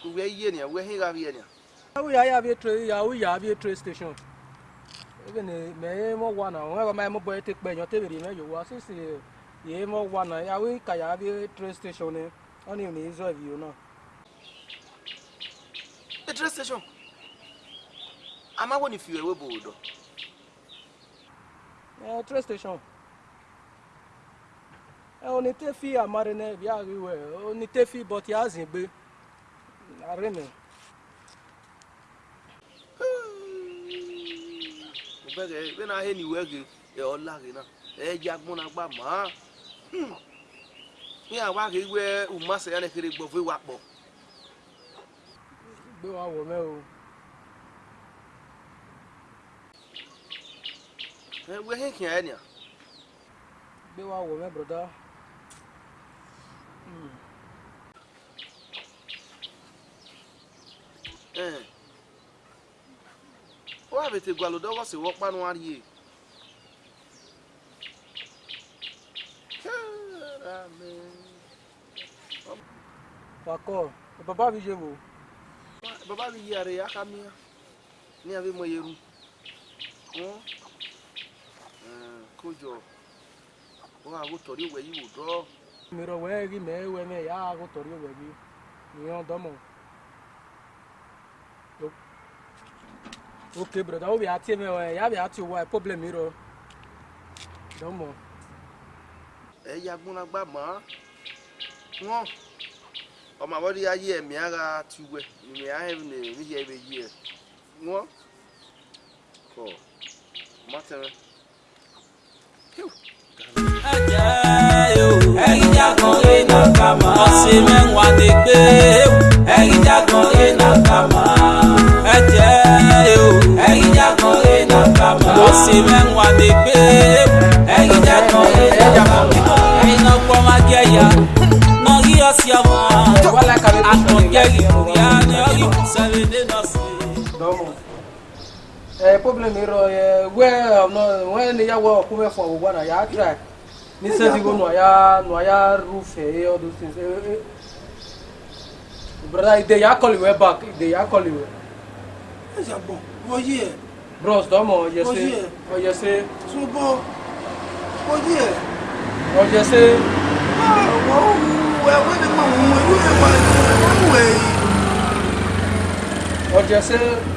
uwe ihe uwe ihe ahụ ihe na ya ya bịa tre ya ya station ebe na me mo wa na nwa ma mo boy te pe yan te bere na ya we ka ya station ne oni na train station eh, eh, amawo eh, train station eh, oni te fi amare ne bi ariwe oni te fi but ya zin gbe are me obege be na he ni wege e ola ge na e ja gbon na gba ma hmm. ni awa ke we umase ya ne kere gbo wa po gbe wa wo me o Eh, wo he kia ya nia be wa wo me brother mm eh wa be te gwalo do wo se wo pa no ari e amen Pako, baba mi je wo. Baba mi yi are ya kamia. Ni ave mo yeru. Won kojo wọn agotori owe yi wò dọ. mìíràn wẹ́ẹ́ rí mẹ́ẹ́wẹ́ náà yà á agotori owe yìí nìyẹn dọ́mọ̀. ok broda wo bi ati mi ọ ya bi ati wa problem mi rọ dọ́mọ̀. ẹ ya gbónagbá mọ́ wọ́n ọmọ àbọ̀dé ayé ẹ̀mí ara ti wẹ̀ ẹ̀mí ara ẹ̀mí níyẹ̀ ẹ̀mí yẹ̀ wọ́n kọ́ ọ mọ́tẹ́rẹ́ ọ̀sẹ̀ mẹ́wàá ni pé ẹ̀yin jágan yé nàkàmà. ẹ̀jẹ̀ o ẹ̀yin jágan yé nàkàmà. ọ̀sẹ̀ mẹ́wàá ni pé ẹ̀yin jágan yé nàkàmà. ẹ̀yin náà problem ro where no when ya work come for we na ya try ni say you go no ya no ya roof eh all those things brother they are calling you back they are calling you is ya bon wo ye bros do mo ye say o ye say so bo o ye o ye say ah wo we we ni mo wo you e wa ni wo e o je say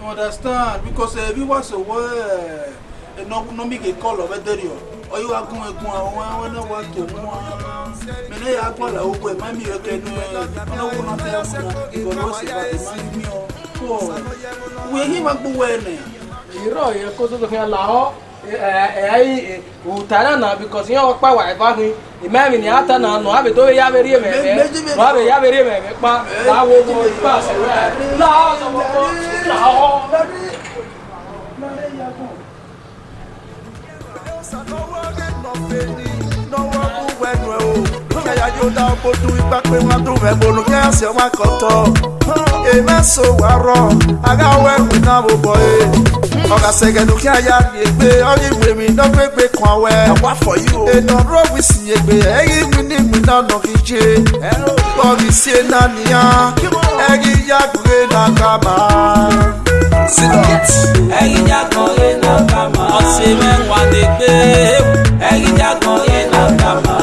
You understand? Because uh, we was aware no no make a call over there yo. Or you are going to go away when I want to go. Me na ya gba la ogo e ma mi eke nu e. Na wo na te amu. Ibo no se ba ma mi o. Ko. We hi ma gbo we ne. Iro ye ko so to kan la ho ai eh, eh, eh, utara na because ihe ọkpa wa ebe ahụ imemi na ata na anọ abe dobe ya beri ememe na abe ya beri ememe kpa na awo ụgbọ ikpe asịrị ipa pé wọn tún fẹ́ bonú kí ẹsẹ wọn kọtọ ọ̀gàsẹ̀gẹ̀dù kí aya gbègbè ọ̀yìn wèmí náà gbègbè kan wẹ̀ wá fọ̀ yìí o. ènà rọ́ọ̀bì sì yègbè ẹ̀yìn mi ní mi náà nà kí jẹ bọ́ọ̀gì sí iná nìyà ẹ̀yìn yàgòrè náà kà má. ẹ̀yìn yàgòrè náà kà má. ọ̀sẹ̀ mẹ́wàá lè gbé ẹ̀yìn yàgòrè náà kà má.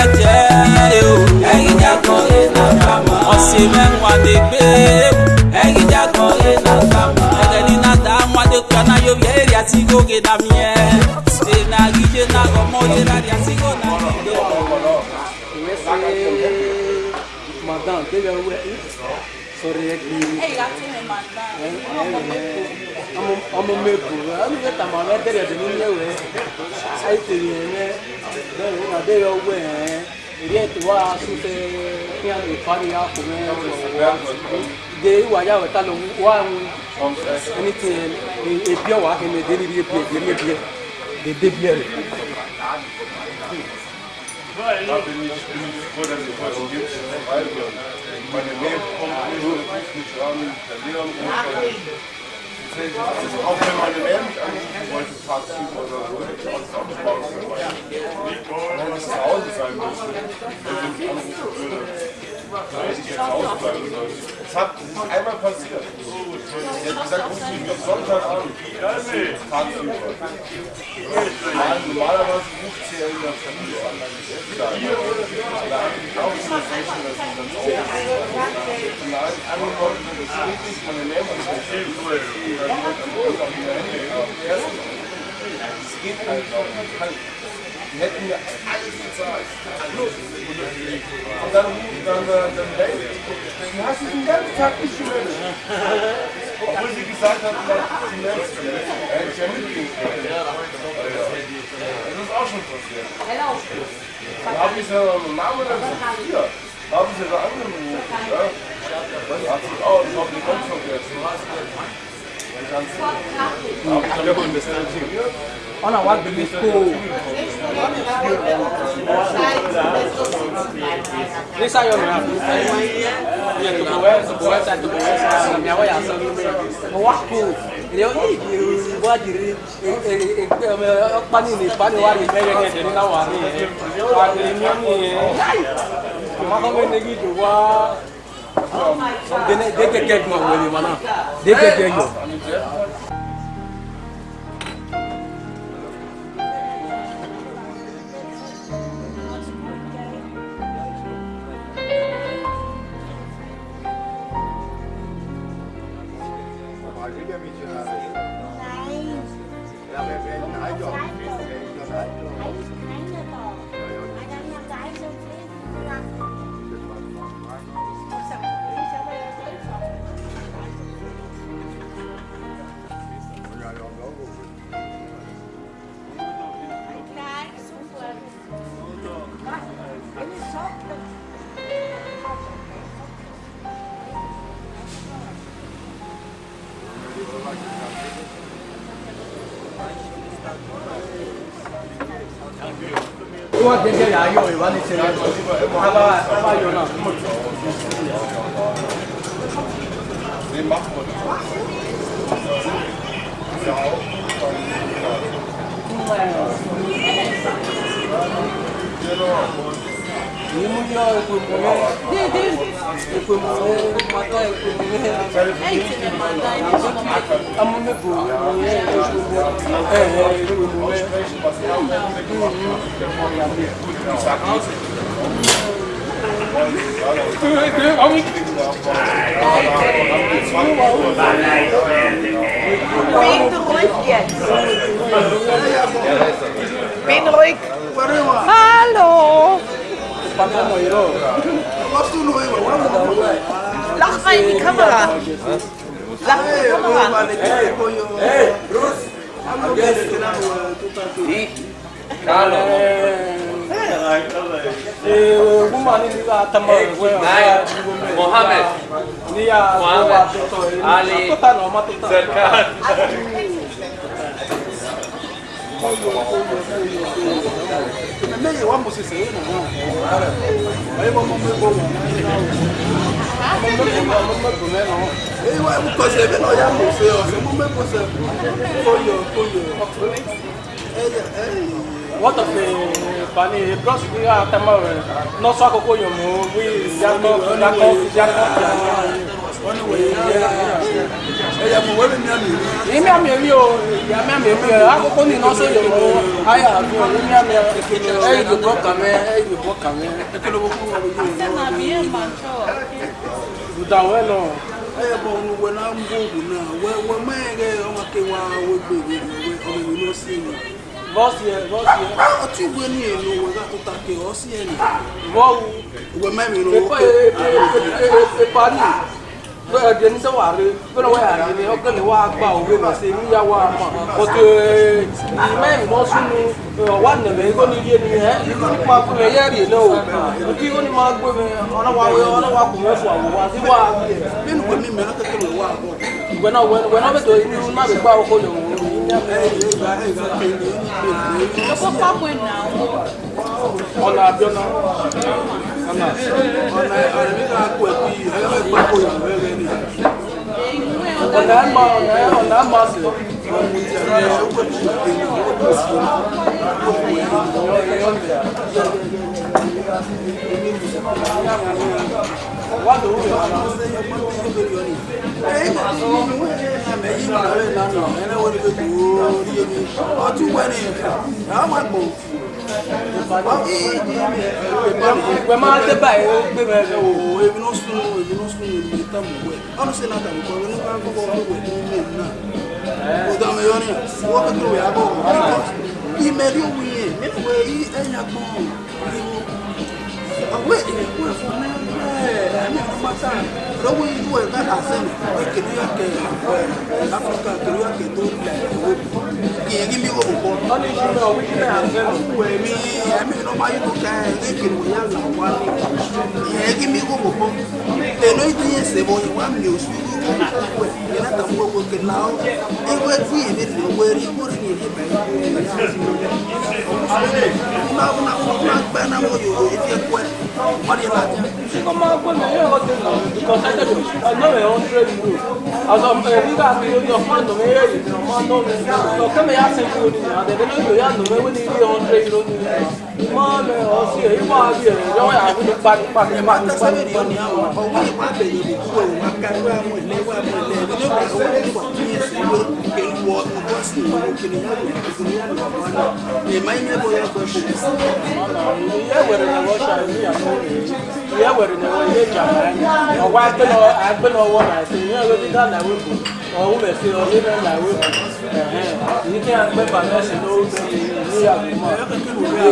ẹ̀jẹ̀ o ẹ̀yìn yàgòrè náà kà má. ọ̀sẹ̀ mẹ́wàá lè gbé ẹ̀yìn yàgòrè náà kà má na yo bie ria ti go ke da mie e na gi je na go mo ye ra ria ti go na madan te ya we sori e ki e ga ti me madan amo amo me ko ani ke ta ma me te ya de ni ye we ai te ye me de we na de yo we ri e ti wa su te ki an e pari ya ko me they were out of talon one anything a pure work in the daily play, the media, the debut. Auch wenn man eine Mehrheit anbieten wollte, tagsüber oder so, hätte ich alles abgebaut. Wenn ich zu Hause sein müsste, wenn ich anrufen würde. Es hat ist einmal passiert. Sie hat gesagt, ruf mich am Normalerweise ruft sie ja in der Familie an. Auch so Menschen, dass sie dann auch Nein, angekommen sind, das geht nicht, kann er geht nicht. Dann wird Es geht einfach hätten mir alles bezahlt. Alles. Und dann rufen dann, dann hey, du hast dich den ganzen Tag nicht gemeldet. Obwohl sie gesagt haben, sie melden sich. Da hätte ich ja mitgehen können. Das ist auch schon passiert. Dann habe ich so einen Namen dann gesagt, hier, haben sie da angerufen. Ja? Das hat sich auch, ich habe die Kopf vergessen. Ich habe die Kopf vergessen. ọ̀nà wa gbèlè kó o. nisa yọ mi àpò yẹ tòkò wẹ tòkò wẹ sa tòkò wẹ sa mi àwọn yà sọ mo wá kó o èdè wọn yìí di wá di rí ọpani ní ìpani wá di bẹ́ẹ̀ ní ẹ̀dẹ̀ nígbà wà ní ẹ̀ wà ní ní ọ́ ní ẹ̀ màmá kọ́ bẹ́ẹ̀ níbi ìdò wá dégẹ́gẹ́ gbọ̀n wẹ̀lẹ̀ mọ́nà Thank you. Pourquoi déjà il arrive, il va nous servir Ça va, ça va, il y en a. Les marques, Ouais. Yumuyo ekwembolera. Ekwembolera mata ekwembolera. Eight ne manda ini shoma. Amune bu. Eh eh ekwembolera. Amu. Bin ruhig jetzt. Bin ruhig. Hallo. Lach mal in die Kamera. Lach mal in die Kamera. Hey, Bruce. Di. Kalau. Eh, ini lah teman Ini ya. Ali. leye wa musisi ye nana ayi bɔ mɔmɔ bɔ mɔ mɔmɔ tun bɛ nɔ eyi wa ewu kɔsɛ bɛ nɔ ya muso yɔ se mɔmɔ kɔsɛ koyɔ koyɔ ɛyɛ ɛyɛ. wɔtɔ fɛ bani brɔsi bi a tɛmɛ rɛ nɔsɔ akoko yɔ mɔ wi yakɔ yakɔ yakɔ yakɔ ẹ̀yà mọ̀wé mi mìíràn mìíràn. èyí mìíràn mìíràn o ìyá mìíràn mìíràn akókó ní ìnáṣẹ́ yòówó ayé àbí òní mìíràn mìíràn ẹ̀yìn ìdìbò kàmẹ́ ẹ̀yìn ìdìbò kàmẹ́ ẹ̀kẹ́lẹ́ owó fún wọn yóò wọ́n. ìdàwẹ́ lọ. ẹ̀yà bọ̀ ọ̀nù wẹ̀ náà ń bọ̀ ògùn náà wẹ̀ wẹ̀ mẹ́rẹ̀ ọmọ kéwà wẹ̀ gbèrè ọmọ ìlú náà sí ni. bọ́ọ̀sì ẹ̀ bọ́ọ̀sì ẹ̀. ọtí ìwé ni èlò wẹ̀ ká tó ta kẹ̀ ọ́ sí ẹ̀ nì. bọ́ọ̀wù. ìwé mẹ́rin ló wọ́pẹ́. ìparí ɛdiɛ nisɛ wari bɛlɛ wa yari eh, eh, ni ɔgbɛni wa gba owe ma se ni ya wa ma ɔtɛ mɛ mɔ sunu wa nɛmɛ iko ni yie ni ɛ iko ni ma gbɛ yɛ ri ne o iko ni ma gbɛ mɛ ɔna wa ɔna wa kun bɛ fɔ awɔ wa ti wa bɛnu ko mi mɛ n'a tɛ tɛmɛ wa bɔ wɛna wɛna bɛ to ọ̀nà ẹ̀mọ ọ̀nà ọ̀nà ẹ̀mọ ọ̀sẹ̀ ọtún wẹ́ni ẹ̀ ẹ̀ ọmọ ẹ̀gbọ́n. Wè man ate bay, wè mè o, evi nou skun nou, evi nou skun nou, evi tam wè. An nou se nan tam, kwa wè nou kan kou kou wè, evi mè nan. O dan mè yon yon, wò pe kou wè a gò, because i mè li wè yè, mè wè yi e nyak mò, a wè e wè fò mè wè, mè fò mè tan. Rò wè yi wè, kè la sè mè, wè kè li yè kè, Afrika kè li yè kè do, wè wè kìí bí òkò. Wọ́n ṣe bẹ́ẹ̀ òwe ṣe bẹ́ẹ̀ àgbẹ̀ lóko ẹ̀mí ẹ̀mí ló máa yóò kẹ́ ẹ̀ ní kìlù yá là wá ní. Ìyẹn kí mi kò kò. Lẹ́nu ìdí ẹsẹ̀ bọ̀ yẹn wá mi ò sùn ní kò kò ẹ̀ yẹn láta mú owó kì náà. Ewé tí èmi lè wé rí kó rí èmi bẹ̀rẹ̀ kó rí yá. Nígbà wọn náà wọn máa gbẹ́ náà wọ́n yòó etí ẹ̀ kú ẹ̀ wọ́n yẹ láti. Ṣé kọ́ máa gbọ́ mi ẹ̀yọ́ ọ̀dẹ̀ náà? Because I said, I know my own trade rule. As of uh, you guys, you're fond of me, you're fond of me, you're fond of me kama ya asem wo ni na de de no ya no we ni ri on tre ro ni ma me o si e wa bi e yo ya ku ni pa ni pa ni pa ni pa ni pa ni o wi wa be ni bi ku o wa ka wa mo le wa mo le ni no ba o ni ko ni si lo ke wo o ko si mo ke ni ya ni ku ni ya no wa na ni mai ne bo ya ko shi ya wa re na wo sha ni ya no ya wa re na wo ye ja ni o wa ke no a pe no wo na si ni o ti ka na we ko ọ̀hún bẹ̀ sí ọ nínú ìyàwó yìí kí a pẹ́ pàmẹ́sì lówó tó ní ìyàwó mọ́ ìwé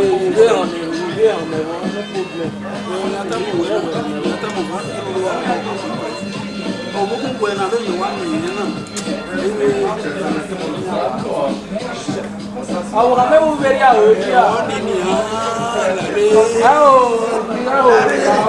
ọ̀nà ìwé ọ̀nà ẹ̀wọ̀n ní problem ìwé ọ̀nà ẹ̀wọ̀n. ọ̀bùn kúkú ẹ̀ náà lóyún wá nìyẹn náà. àwọn ọ̀nà mẹ́wọ́n bẹ̀rẹ̀ àwọn ojú à. ẹ ò ẹ ò.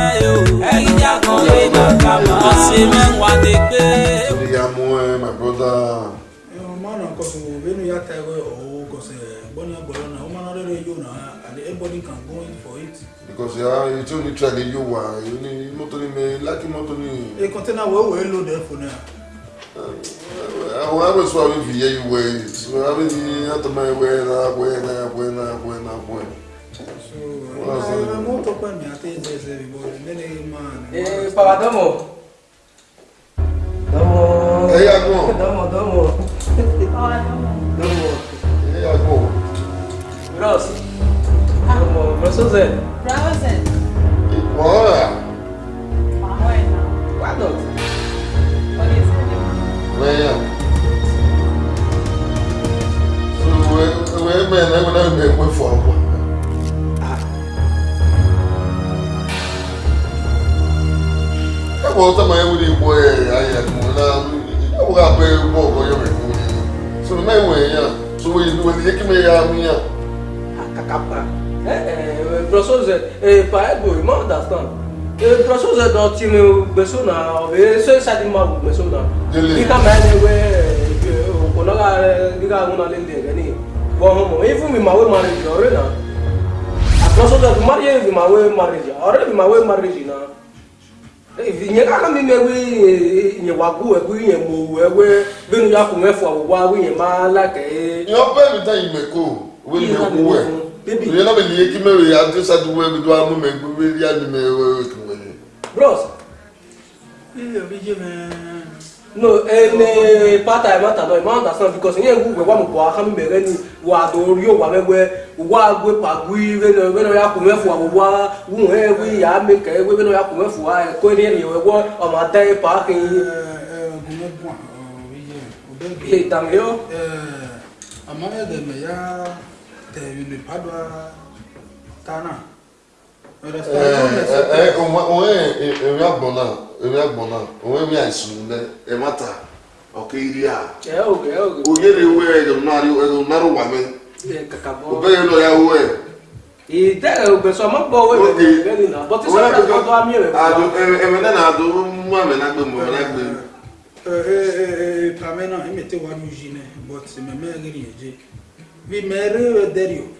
Yamo, my brother. Man, of when you are tired or because born your brother, now man already you know, and everybody can go in for it. Because yeah, it's only try the you one, you need motor me, like motor me. A container will well load there for now. Àwọn arúgbó àwọn ìfìyẹ́ ìwé, àwọn ìyá tó máa ń wẹ́ náà wẹ́ náà wẹ́ náà wẹ́ Wow. Eh, papa domo. Domo. Eh, yago. Domo, domo. Ah, domo. Domo. Eh, yago. Grosso. Domo, grosso Zé. você Zé. Bora. Mamãe então. não. Quando? Olha esse aqui. Venha. Eu eu eu eu eu eu eu eu eu yàgò ọtọmọ yẹn wúni ìbò ẹ ayẹkùn náà yàgò abẹ ìbò ọkọ yẹn wẹkùn ni sọlọ náà ìwọ ẹyàn sọwọ ìlú wẹlẹ yẹ kí mi yà mí yàn. kàkàpà ẹ ẹ brọsọsẹ ẹ pa ẹ gbòòrò mọ understand nye kaka mi me wi nye wagu e wi nye mo e we benu ya ku me fo wa wi nye ma la ke yo pe mi ta ime ko wi nye ku we baby you no be le ki me we adu sa du we bi do amu me gbe ri ani me we we ku we bros ile bi je me no ene pata emata no ima understand because nye ngugwe gwa mkwa aka mmere ni wa do ri o wa mewe wa gwe pa gwi we no we no ya ku mefu wa wa wu he gwi ya me ke we we no ya ku mefu wa e ko ni ni we o ma e pa ke yo eh de me ya te padwa ewia gbɔna ewia gbɔna owo ewia esunu lɛ ɛmata ɔkè iri a oye de wo ɛdɔnari ɛdɔnari wa mɛ obe yɛ lɔ ya wo yɛ. ìdá ògbésọ mọ bọ owó ìgbésọ ìgbésọ nìyà bọtí sọ fún ọdọ àmì rẹ. àdó ẹmẹ náà nà àdó mú àmì náà gbé mú àmì náà gbé. ee eh, eh, pàmẹ́ eh, náà ẹ̀mí tẹ́ wàá lu yìí náà bọ́tí mẹ́mẹ́ rí yẹn jẹ́ bí mẹ́rin rẹ̀ dẹ́rì o.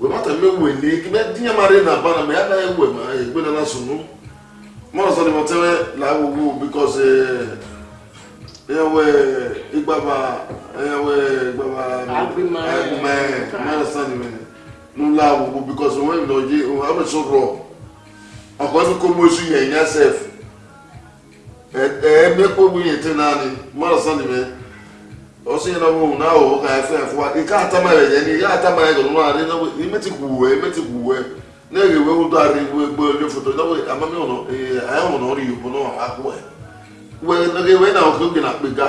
webata mmegbe n'ike na di ya mara na aba na ma ya anaghị egwe ma egwe na nasonu mana ọzọ dịbatara na agwụgwụ bikọz ewe e ịgbaba ewe ịgbaba agụme e, manasanime n'ụlọ agwụgwụ bikọz onwe m n'oji amechi rọ ọkwa ebikọ mmesu ihe nya sef ee kpogbu ihe te naanị manasanime osinabo na o ka efe efuwa ike atama ya ni ya atama ya gọrọ nwa arị nawe imeti kwuwe imeti kwuwe na-ege ewe ụdọ arị iwe egbe onye foto nawe amami ụlọ ee anyị hụrụ ọrụ igbo na ọha akwụ ya wee na ewe na oke oge na akpịga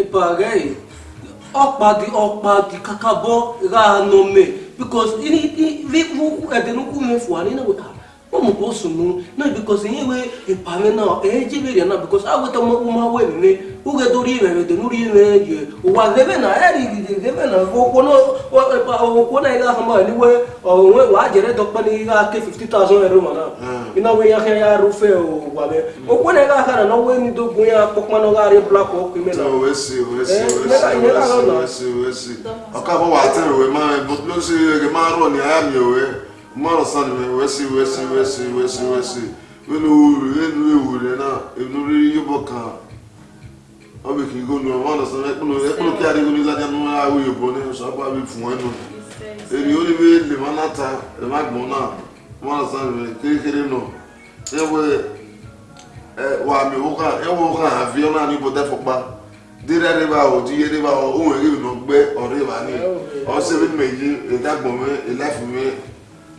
ịpagị ọkpa gị ọkpa gị kakabọ ga anọ mee bikos ịdị n'ukwu mefuwa n'ịnawe ha umu ko sunu na because yin we ipare na e je bere na because awe to mo uma we ni uge to ri re to nuri ne je wa lebe na e ri lebe na wo ko no wo ko na ga hamba ni we o we wa jere to pa ni ga ke 50000 euro mana ina we ya ya rufe o wa be o ko na ga kara no we ni do gun ya pokma no ga black o ku na we si we si we si we si we si o ka bo wa te we ma bo lo si ge ma mmadụ sadịbe wesị wesị wesị wesị enu na enuri ịbụ ka ọ bụ ka igo nụrụ mmadụ sadịbe ekpụlụ ekpụlụ ka anya ahụ yobo na ịsọ agba bụ ifu enu eri olibe ele ma nata ema gbọ na mmadụ nọ ewe e, wa mi ụka ewe ụka ha vio naanị igbo defụkpa dịrị ẹrẹba nọ ọ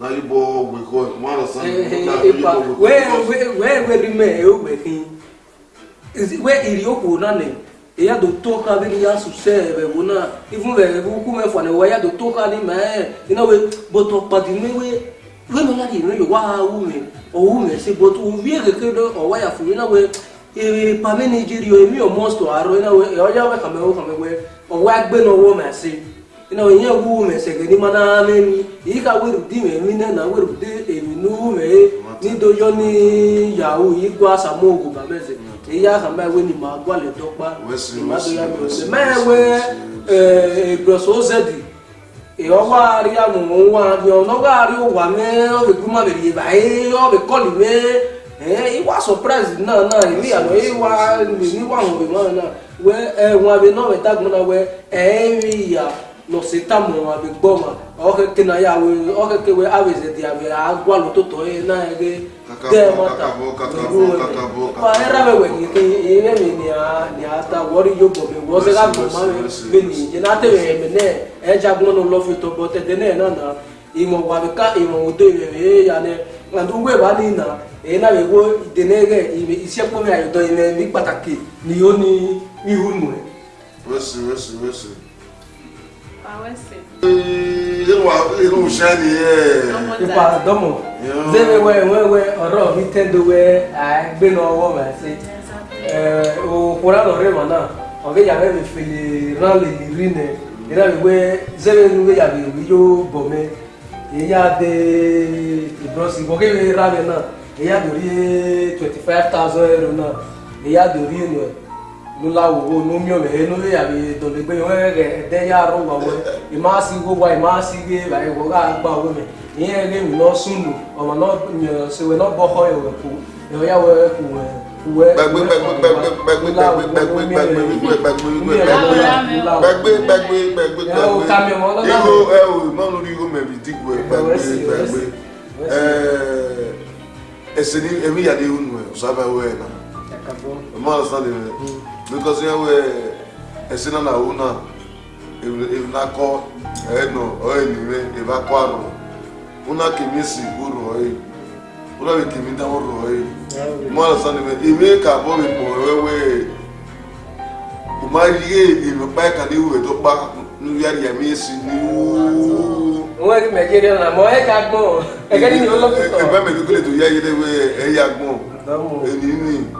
na yibo weko mara san na eh, yibo eh, eh. weko we we we rime e o weki we iri oko na ne e ya do toka bi ya suse be wona even be bu ku me fo ne we ya do toka ni me ina we boto padi ni we we mo na ri no yo wa wu me o wu se boto wu bi e do o ya fu ina we e pa me nigeria e mi o monster aro ina we e o ya we kame o kame we o wa gbe no wo se ina onye egwu mesegedi mana nemi ika werudi memine na werudi eminu mee nidoyo ni yahu igwa samogu bameze iya hamba we ni magwale dokpa imadoya mese mewe ebroso ozedi ọgbàárí àwọn ohun wa ni ọlọgbàárí òwà mẹ ọbẹ gbọmọ bẹrẹ yẹ báyìí ọbẹ kọlì mẹ ìwà surprise náà náà èmi àná ìwà níwà àwọn òbí mọ náà wẹ ẹwọn abẹ náà wẹ dágbọn náà wẹ no se ta mo ma bi gbɔ ma ɔ keke na ya we ɔ keke we awe ze di awe agbo alo to tɔ ye na ye ke dɛ ma ta nugu we me wa ɛra bɛ wɛ ni ke ye bɛ mi ni a ni a ta wɔri yo bɔ mi wɔ se ka gbɔ ma mi mi ni jɛna te wɛ mi nɛ ɛdza gbɔn no lɔfi tɔ bɔ tɛ tɛ ne yɛ na na ìmọ̀ wà bí ká ìmọ̀ wò tó yẹ yẹ yà ni àdúgbò ìwà ni nà èyí náà wò wó ìdènà rẹ iṣẹ́ pọ̀ mi àyọ̀dọ̀ yẹn Irúṣẹ́ ni ẹ̀. Ipa àdọ́mọ̀. Zẹ́mi wẹ́ wẹ́ wẹ́ ọ̀rọ̀ mi tẹ́ndó wẹ́ àgbénu ọwọ́ mi àti òkúra lọ́rẹ́ mọ̀ náà ọ̀gẹ́ yàrá mi fèlè rán lè rí nẹ. Ìrẹ́ mi wẹ́ zẹ́mi nu wẹ́ yàrá mi yóò bọ̀ mẹ́. Ìyá de ìbọ̀sì bọ̀gẹ́ mi rà mí náà. Ìyá dòrí twenty five thousand euro náà. Ìyá dòrí nù ẹ̀ nulawogo numiome enule yabe dɔle gbe yɔn ɛgɛ ɛdɛ ya rɔ wawɛ ima si gbogbo ima si ge ba yi wɔ ka gba wo me yɛn ɛgɛ mi nɔ sunu ɔmɔ nɔ nyɔ sewɛ nɔ bɔkɔ yɛ wɛ ko yɔ ya wɛ ko wɛ wɛ gbɛgbɛ gbɛgbɛ gbɛgbɛ gbɛgbɛ gbɛgbɛ gbɛgbɛ gbɛgbɛ gbɛgbɛ gbɛgbɛ gbɛgbɛ iho ɛwò mɔnu iho mɛ bi ti gbɛ gbɛgbɛ gbɛgbɛ ɛɛ ɛsɛ ni emi yadi unu ɛ ɔsaba wɛ na ɔmɔ ɔsan de mɛ because yewe esina na una evinakọ eno oenime evakwaru una if uru oyi una be kemi da uru oyi mo understand me ime ka bo be po wewe umari ye ime pa ka ni we to pa nu yari ya mi si ni u mo ri me jere na mo e ka gbon e ka ni lo lo ko e ba me ko le to ya ye de we e ya gbon e ni ni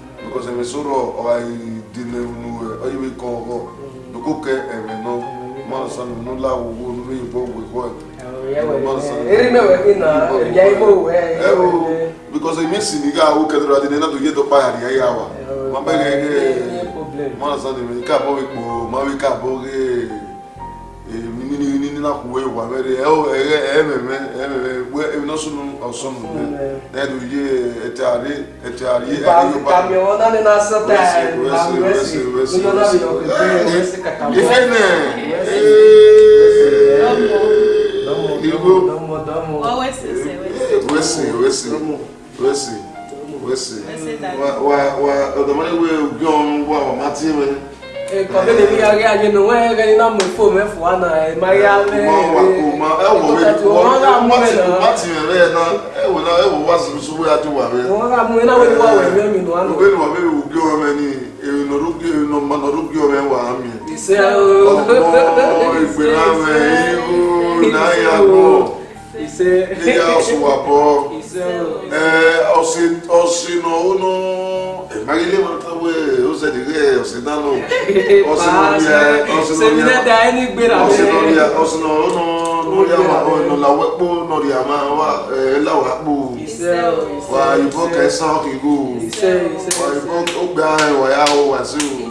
because ɛmɛ sɔrɔ ɔyi dene nu ɔyi bɛ kɔn hɔ doko kɛ ɛmɛ nɔ mɔnsa nu nu la wo nu bɛ bɔ wo hɔ eri mɛ wɛ mi na ya ibo wɛ. ɛwɔ because ɛmi sini ka awo kɛtɛ dɔ adi ne na to ye dɔ pa yari ya wa ma bɛ kɛ kɛ mɔnsa de mi ka bɔ mi kpo ma mi ka bɔ kɛ na kuwe wa were e o e ememe e, ememe e, we e no sunu osun mu na do ye etare etare e, e yo ba mi ona ni na sa ta na wesi wesi yo na bi o ke wesi kaka mo ifene Damo, damo, damo. Oh, wesi, wesi, wesi, wesi, wesi, wesi. Wa, wa, wa. Ọdọ mọ ni wo gbẹ ọrun wa wa ma ti mẹ kɔfɛ de bi ka kɛ adi nu wɛn kɛ ina mɛ fo mɛ fo ana ɛ mariya mɛ ɛ ɛwɔ wɛ mati yɛrɛ yɛ na ɛwɔ na ɛwɔ wa sugu ya ti wa mɛ wɔn ka mu ina wɛni wa wɛ mɛ mi nu anu wɛni wa mɛ wu gé wɔn mɛ ni nɔdu gé nɔma nɔdu gé wɔn mɛ wa mi ɔgbɔ ìgbéra mɛ iwu n'aya gbɔ ìyá ọsùn wà bɔ osino uno emagile matawe osedire osinano osinolia osinolia osinolia osino uno noriama ono lawepo noriama wa lawapo wa ibo kesa okigo wa ibo ogba wa yawo wasu.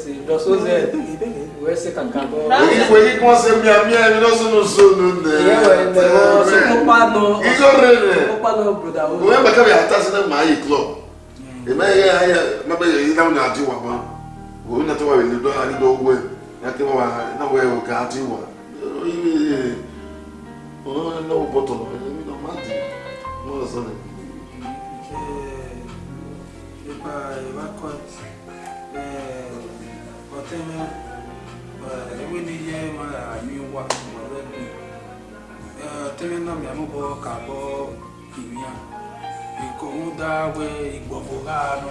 ṣe lọ́sọ̀ọ́sẹ̀ wẹ́ ṣe kàkà bọ́. èyí fún yín kí wọ́n ṣe mí àmì ẹ̀mí lọ́sọ̀nù sọ̀nù nẹ̀. ìyẹ́wẹ̀ ẹ̀ wọ́n ṣe kópa nọ. ìjọ rẹ̀ rẹ̀ kópa nọ broda o. wọ́n bẹ̀ kábi àtà sí náà máa yí club. ìmọ̀ ẹ̀yẹ ayẹ mẹ́bẹ̀ yẹ yín náà ní àti wà mọ́. òun náà tó wà wẹ̀lẹ̀ dọ́ àdídọ́ owó ẹ̀ náà kí wọ́n wà náà wẹ̀ ọ̀gá àti wà. ọ̀hún ẹ̀ tena ewe ne yɛ ma ami wa ma bɛ bi tena na mi amubɔ ka bɔ imia iko ŋu da we igbɔvo ha no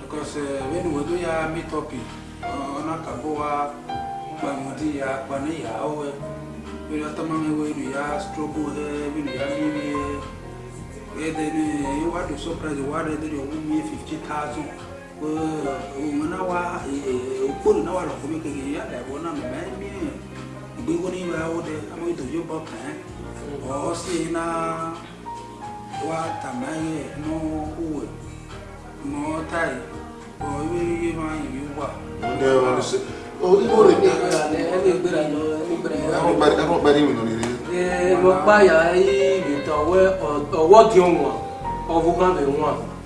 because eh, ewe ya eh, mi tɔpi ɔna ka bɔ wa ya kpanu ya awɛ ewe ne tɔma mi we ne ya strobo hɛ ewe ne ya mi mi yɛ ɛdɛ ne ewa do surprise wa ɛdɛ ne o mi fifty thousand omana wa okporo na wa lɔ kɔmi keke ya da wɔ na mɛ mɛ mi gbegbo ni wa wo dɛ amewo do yo bɔ pɛn ɔsi na wa tama yɛ no owó mɔ ta yi ɔ iwe ye ma yi wa. ɔdɛ wani se o ibo de bi. ɛfɛ gbera lɔ ɛfɛ gbera lɔ. ɛfɛ gbari ɛfɛ gbari mi lori re. ɛɛ lɔ kpa ya yi bi tɔ wɛ ɔwɔ di wọn ɔfu kan bɛ wọn.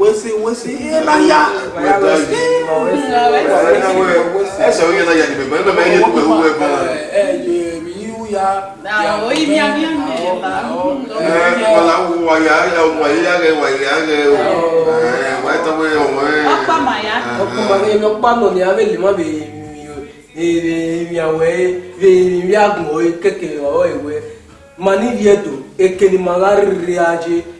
wesi wesi elaya ẹsẹ oyin na yadi bẹbẹ ẹnna mẹyẹ tó ewu ẹbọ ẹ yiwu ya ya oyin mi ami ami ẹ kọla wu waya ya ọmọ yi ya rẹ waya ya rẹ o ẹ wa ẹta wẹ ọmọ ẹ. ọkpa ma ya. ọkpa ma ya ọkpa nọ ni abẹ lima bẹ mi awọ ye bẹ mi agun ọ ye kẹkẹ ọ ewẹ mani viẹ do ekele ma ka riri aje.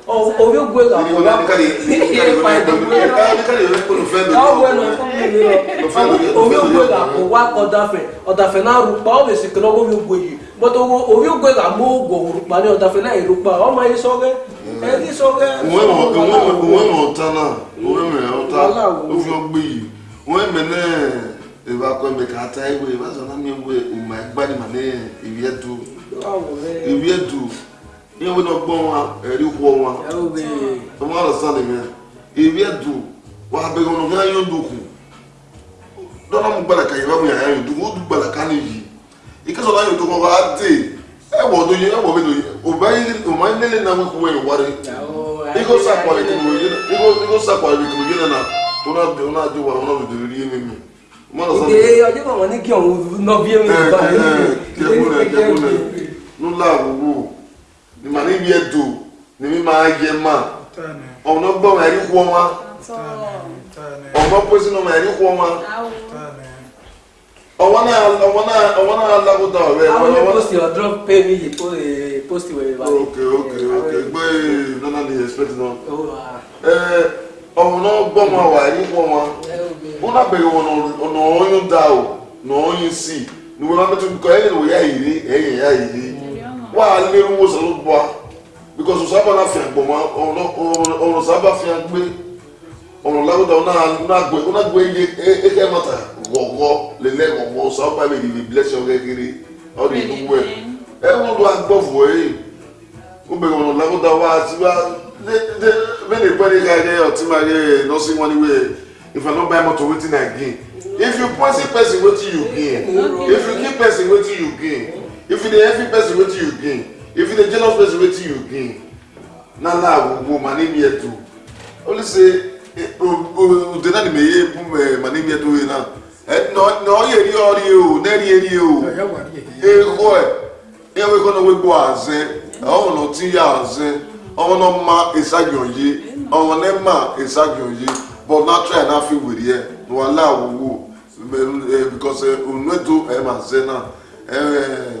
o bɛ goye kan. o n'a kari i yɛrɛ fa ye de goye la. aa ne kari yɛrɛ ko nin fɛn dɔ. aw bɛ na ko mun de la o bɛ goye kan o wa ɔdafɛ ɔdafɛ n'a rupa aw bɛ se kɛlɛ o bɛ goye bɔtɔ o bɛ goye kan m'o gɔ rupa ni ɔdafɛ n'a ye rupa aw ma ye sɔgɛ. ɛ ni sɔgɛ. ŋun ŋun ŋun ŋun tan na o bɛ mɛ o ta o fi o gbe yi ŋun mɛ ne eba kɔ mɛ k'a ta ewe eba sɔrɔ n'a mi ewe o ma gbani ma ne ewiɛ du ewiɛ du ihe we n'ọgbọ nwa erikwu ọnwa mmadụ salim ya eri edu wabeghi ọnụ ya anyị ndukwu dọrọ m gbara ka yaba m ya anyị ndukwu odu gbara ka n'iyi ike sọrọ anyị ndukwu ọba dị ẹwọ ọdún yẹn ẹwọ mi lòye ọba yẹn lélẹ náà wípé wọ́n ìwárí igbó sàpàlẹ̀ kìlọ̀ yẹn igbó sàpàlẹ̀ kìlọ̀ yẹn náà wọn náà dé wọn náà dé wà wọn náà lòdì rí yẹn mímu. ìdè ọjọ́ bàbá ní kí ọ̀hún nọ bí ẹ̀mí ìbá yẹn. kẹ́kùn rẹ̀ kẹ́kùn rẹ̀ nù láàbù wò ni ma ni wie do ni mi ma ye ma ọ̀nà gbọ́ ma ẹ̀rí kú ọmọ ọmọ pósí ní ọmọ ẹ̀rí kú ọmọ ọmọ náà ọmọ náà ọmọ náà lábúta ọ̀rẹ́ ọmọ náà ọmọ náà ọdún pé mi yìí eh, pósí wẹ̀rẹ̀ báyìí. ok ok ok gbé nana ni expect náà ọmọ náà gbọ́ ma wà ẹ̀rí kú ọmọ wọn náà bẹ̀rẹ̀ ọ̀nà ọyún dá o ọ̀nà ọyún sí ni wọn náà bẹ̀rẹ̀ kọ́ ẹ̀yìn wòye àyè rí ẹ̀yìn àyè rí wà á lé owó sọ̀rọ̀ bọ̀ á because ọ̀sábà náà fi àgbọ̀ mọ́ ọ̀rọ̀ sábà fi àgbé ọ̀rọ̀ lágbàdà ọ̀nà àgbẹ̀ yé ẹ̀kẹ́ mọ́ta gọ̀gọ́ lélẹ̀ gọ̀gọ́ ọ̀sábà lè lè bless your kékeré ọ̀rọ̀ ìlú wẹ̀ ẹ̀ wọ́n lọ agbọ̀fọ̀ ẹ̀ ó bẹ̀rẹ̀ ọ̀rọ̀ lágbàdà wà á ti wá many pẹ̀lú guy there ọtí máa yẹ nursing money wey if i no buy motor wetin i gain if you poison person wetin you gain if you kill person wetin you gain if you dey every person wetin you again, if you dey jealous person wetin you again, na na agogo mani mi to. only say udena ni me ye bu mani mi to ye na No no ye eri ọri o na eri eri o ego ẹ ẹ wo ikọ go wo gbọ azẹ ọwọ na ti ya azẹ ọwọ na ma esagyo ye ọwọ na ma esagyo ye but na try na fi wiri ẹ na wa la awowo because unu eto ẹ ma zẹ na Eh.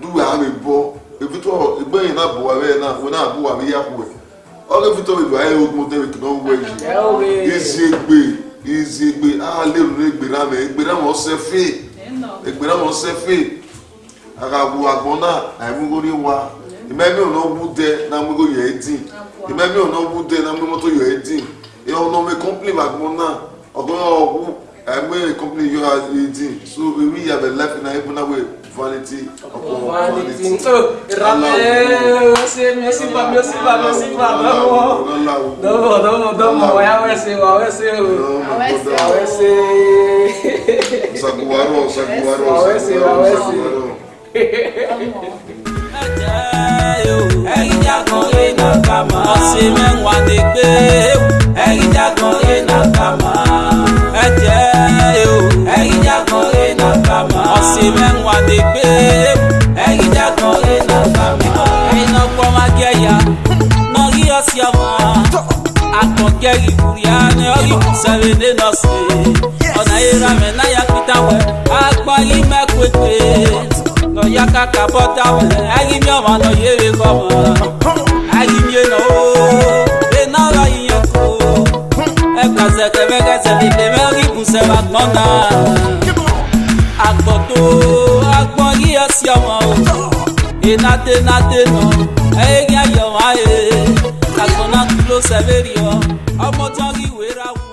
n'uwe duwe ahụ bụọ ebeghi na abụwarị na wee na-abụwarị ya kwuwe ọrụ vitọri bụ ahịa ogun derek na ọgwụ eji izi egbe ezi egbe aha leru na egbe na egbe na ma ọsọ fe egbe na ma ọsọ fe aga agwụ agwụ na na emegori wa imemi ọ̀nà ọgbụ de na mmego yọ edi imemi ọ̀nà ọgbụ de na mmego tó yọ edin ihe ọ̀nà ọmọ kọ́mpìnì agwụ na ọgbọ́n ọgwụ emeghe kọ́mpìnì yọ edi so ewi yabẹ lẹfi na ebu na wee vanity upon vanity. Ìrọ̀lẹ́ o ṣe mi ó sì bá mi ó sì bá mi ó sì bá mi lọ́wọ́. Dọ́wọ́ dọ́wọ́ dọ́wọ́ ọ̀yá wẹ́sẹ̀ Ẹ̀yin jákan lè nàkàmọ́. Ọ̀sìn mẹ́wàá ni gbé. Ẹ̀yin jákan lè. si mengwa de pe Egi ja ko ino kama Ino koma geya No gia si ama Ako geri buriane Ogi kusave ne no se Ona ira me na ya kita we Akpa gi me kwekwe No ya kaka bota we Egi mi oma no yewe koma Egi mi eno E na ra yiyoko E kwa se kebe kese Bide me ogi kusave akmonda Egi agbọ̀gbò agbọ̀n yíyọ sí ọmọ o enate nate nọ ẹ̀yẹ́ ayọ̀ wáyé agbọ̀n náà kúló sẹ́fẹ̀rì ọ ọmọ tán kí wéra wọ.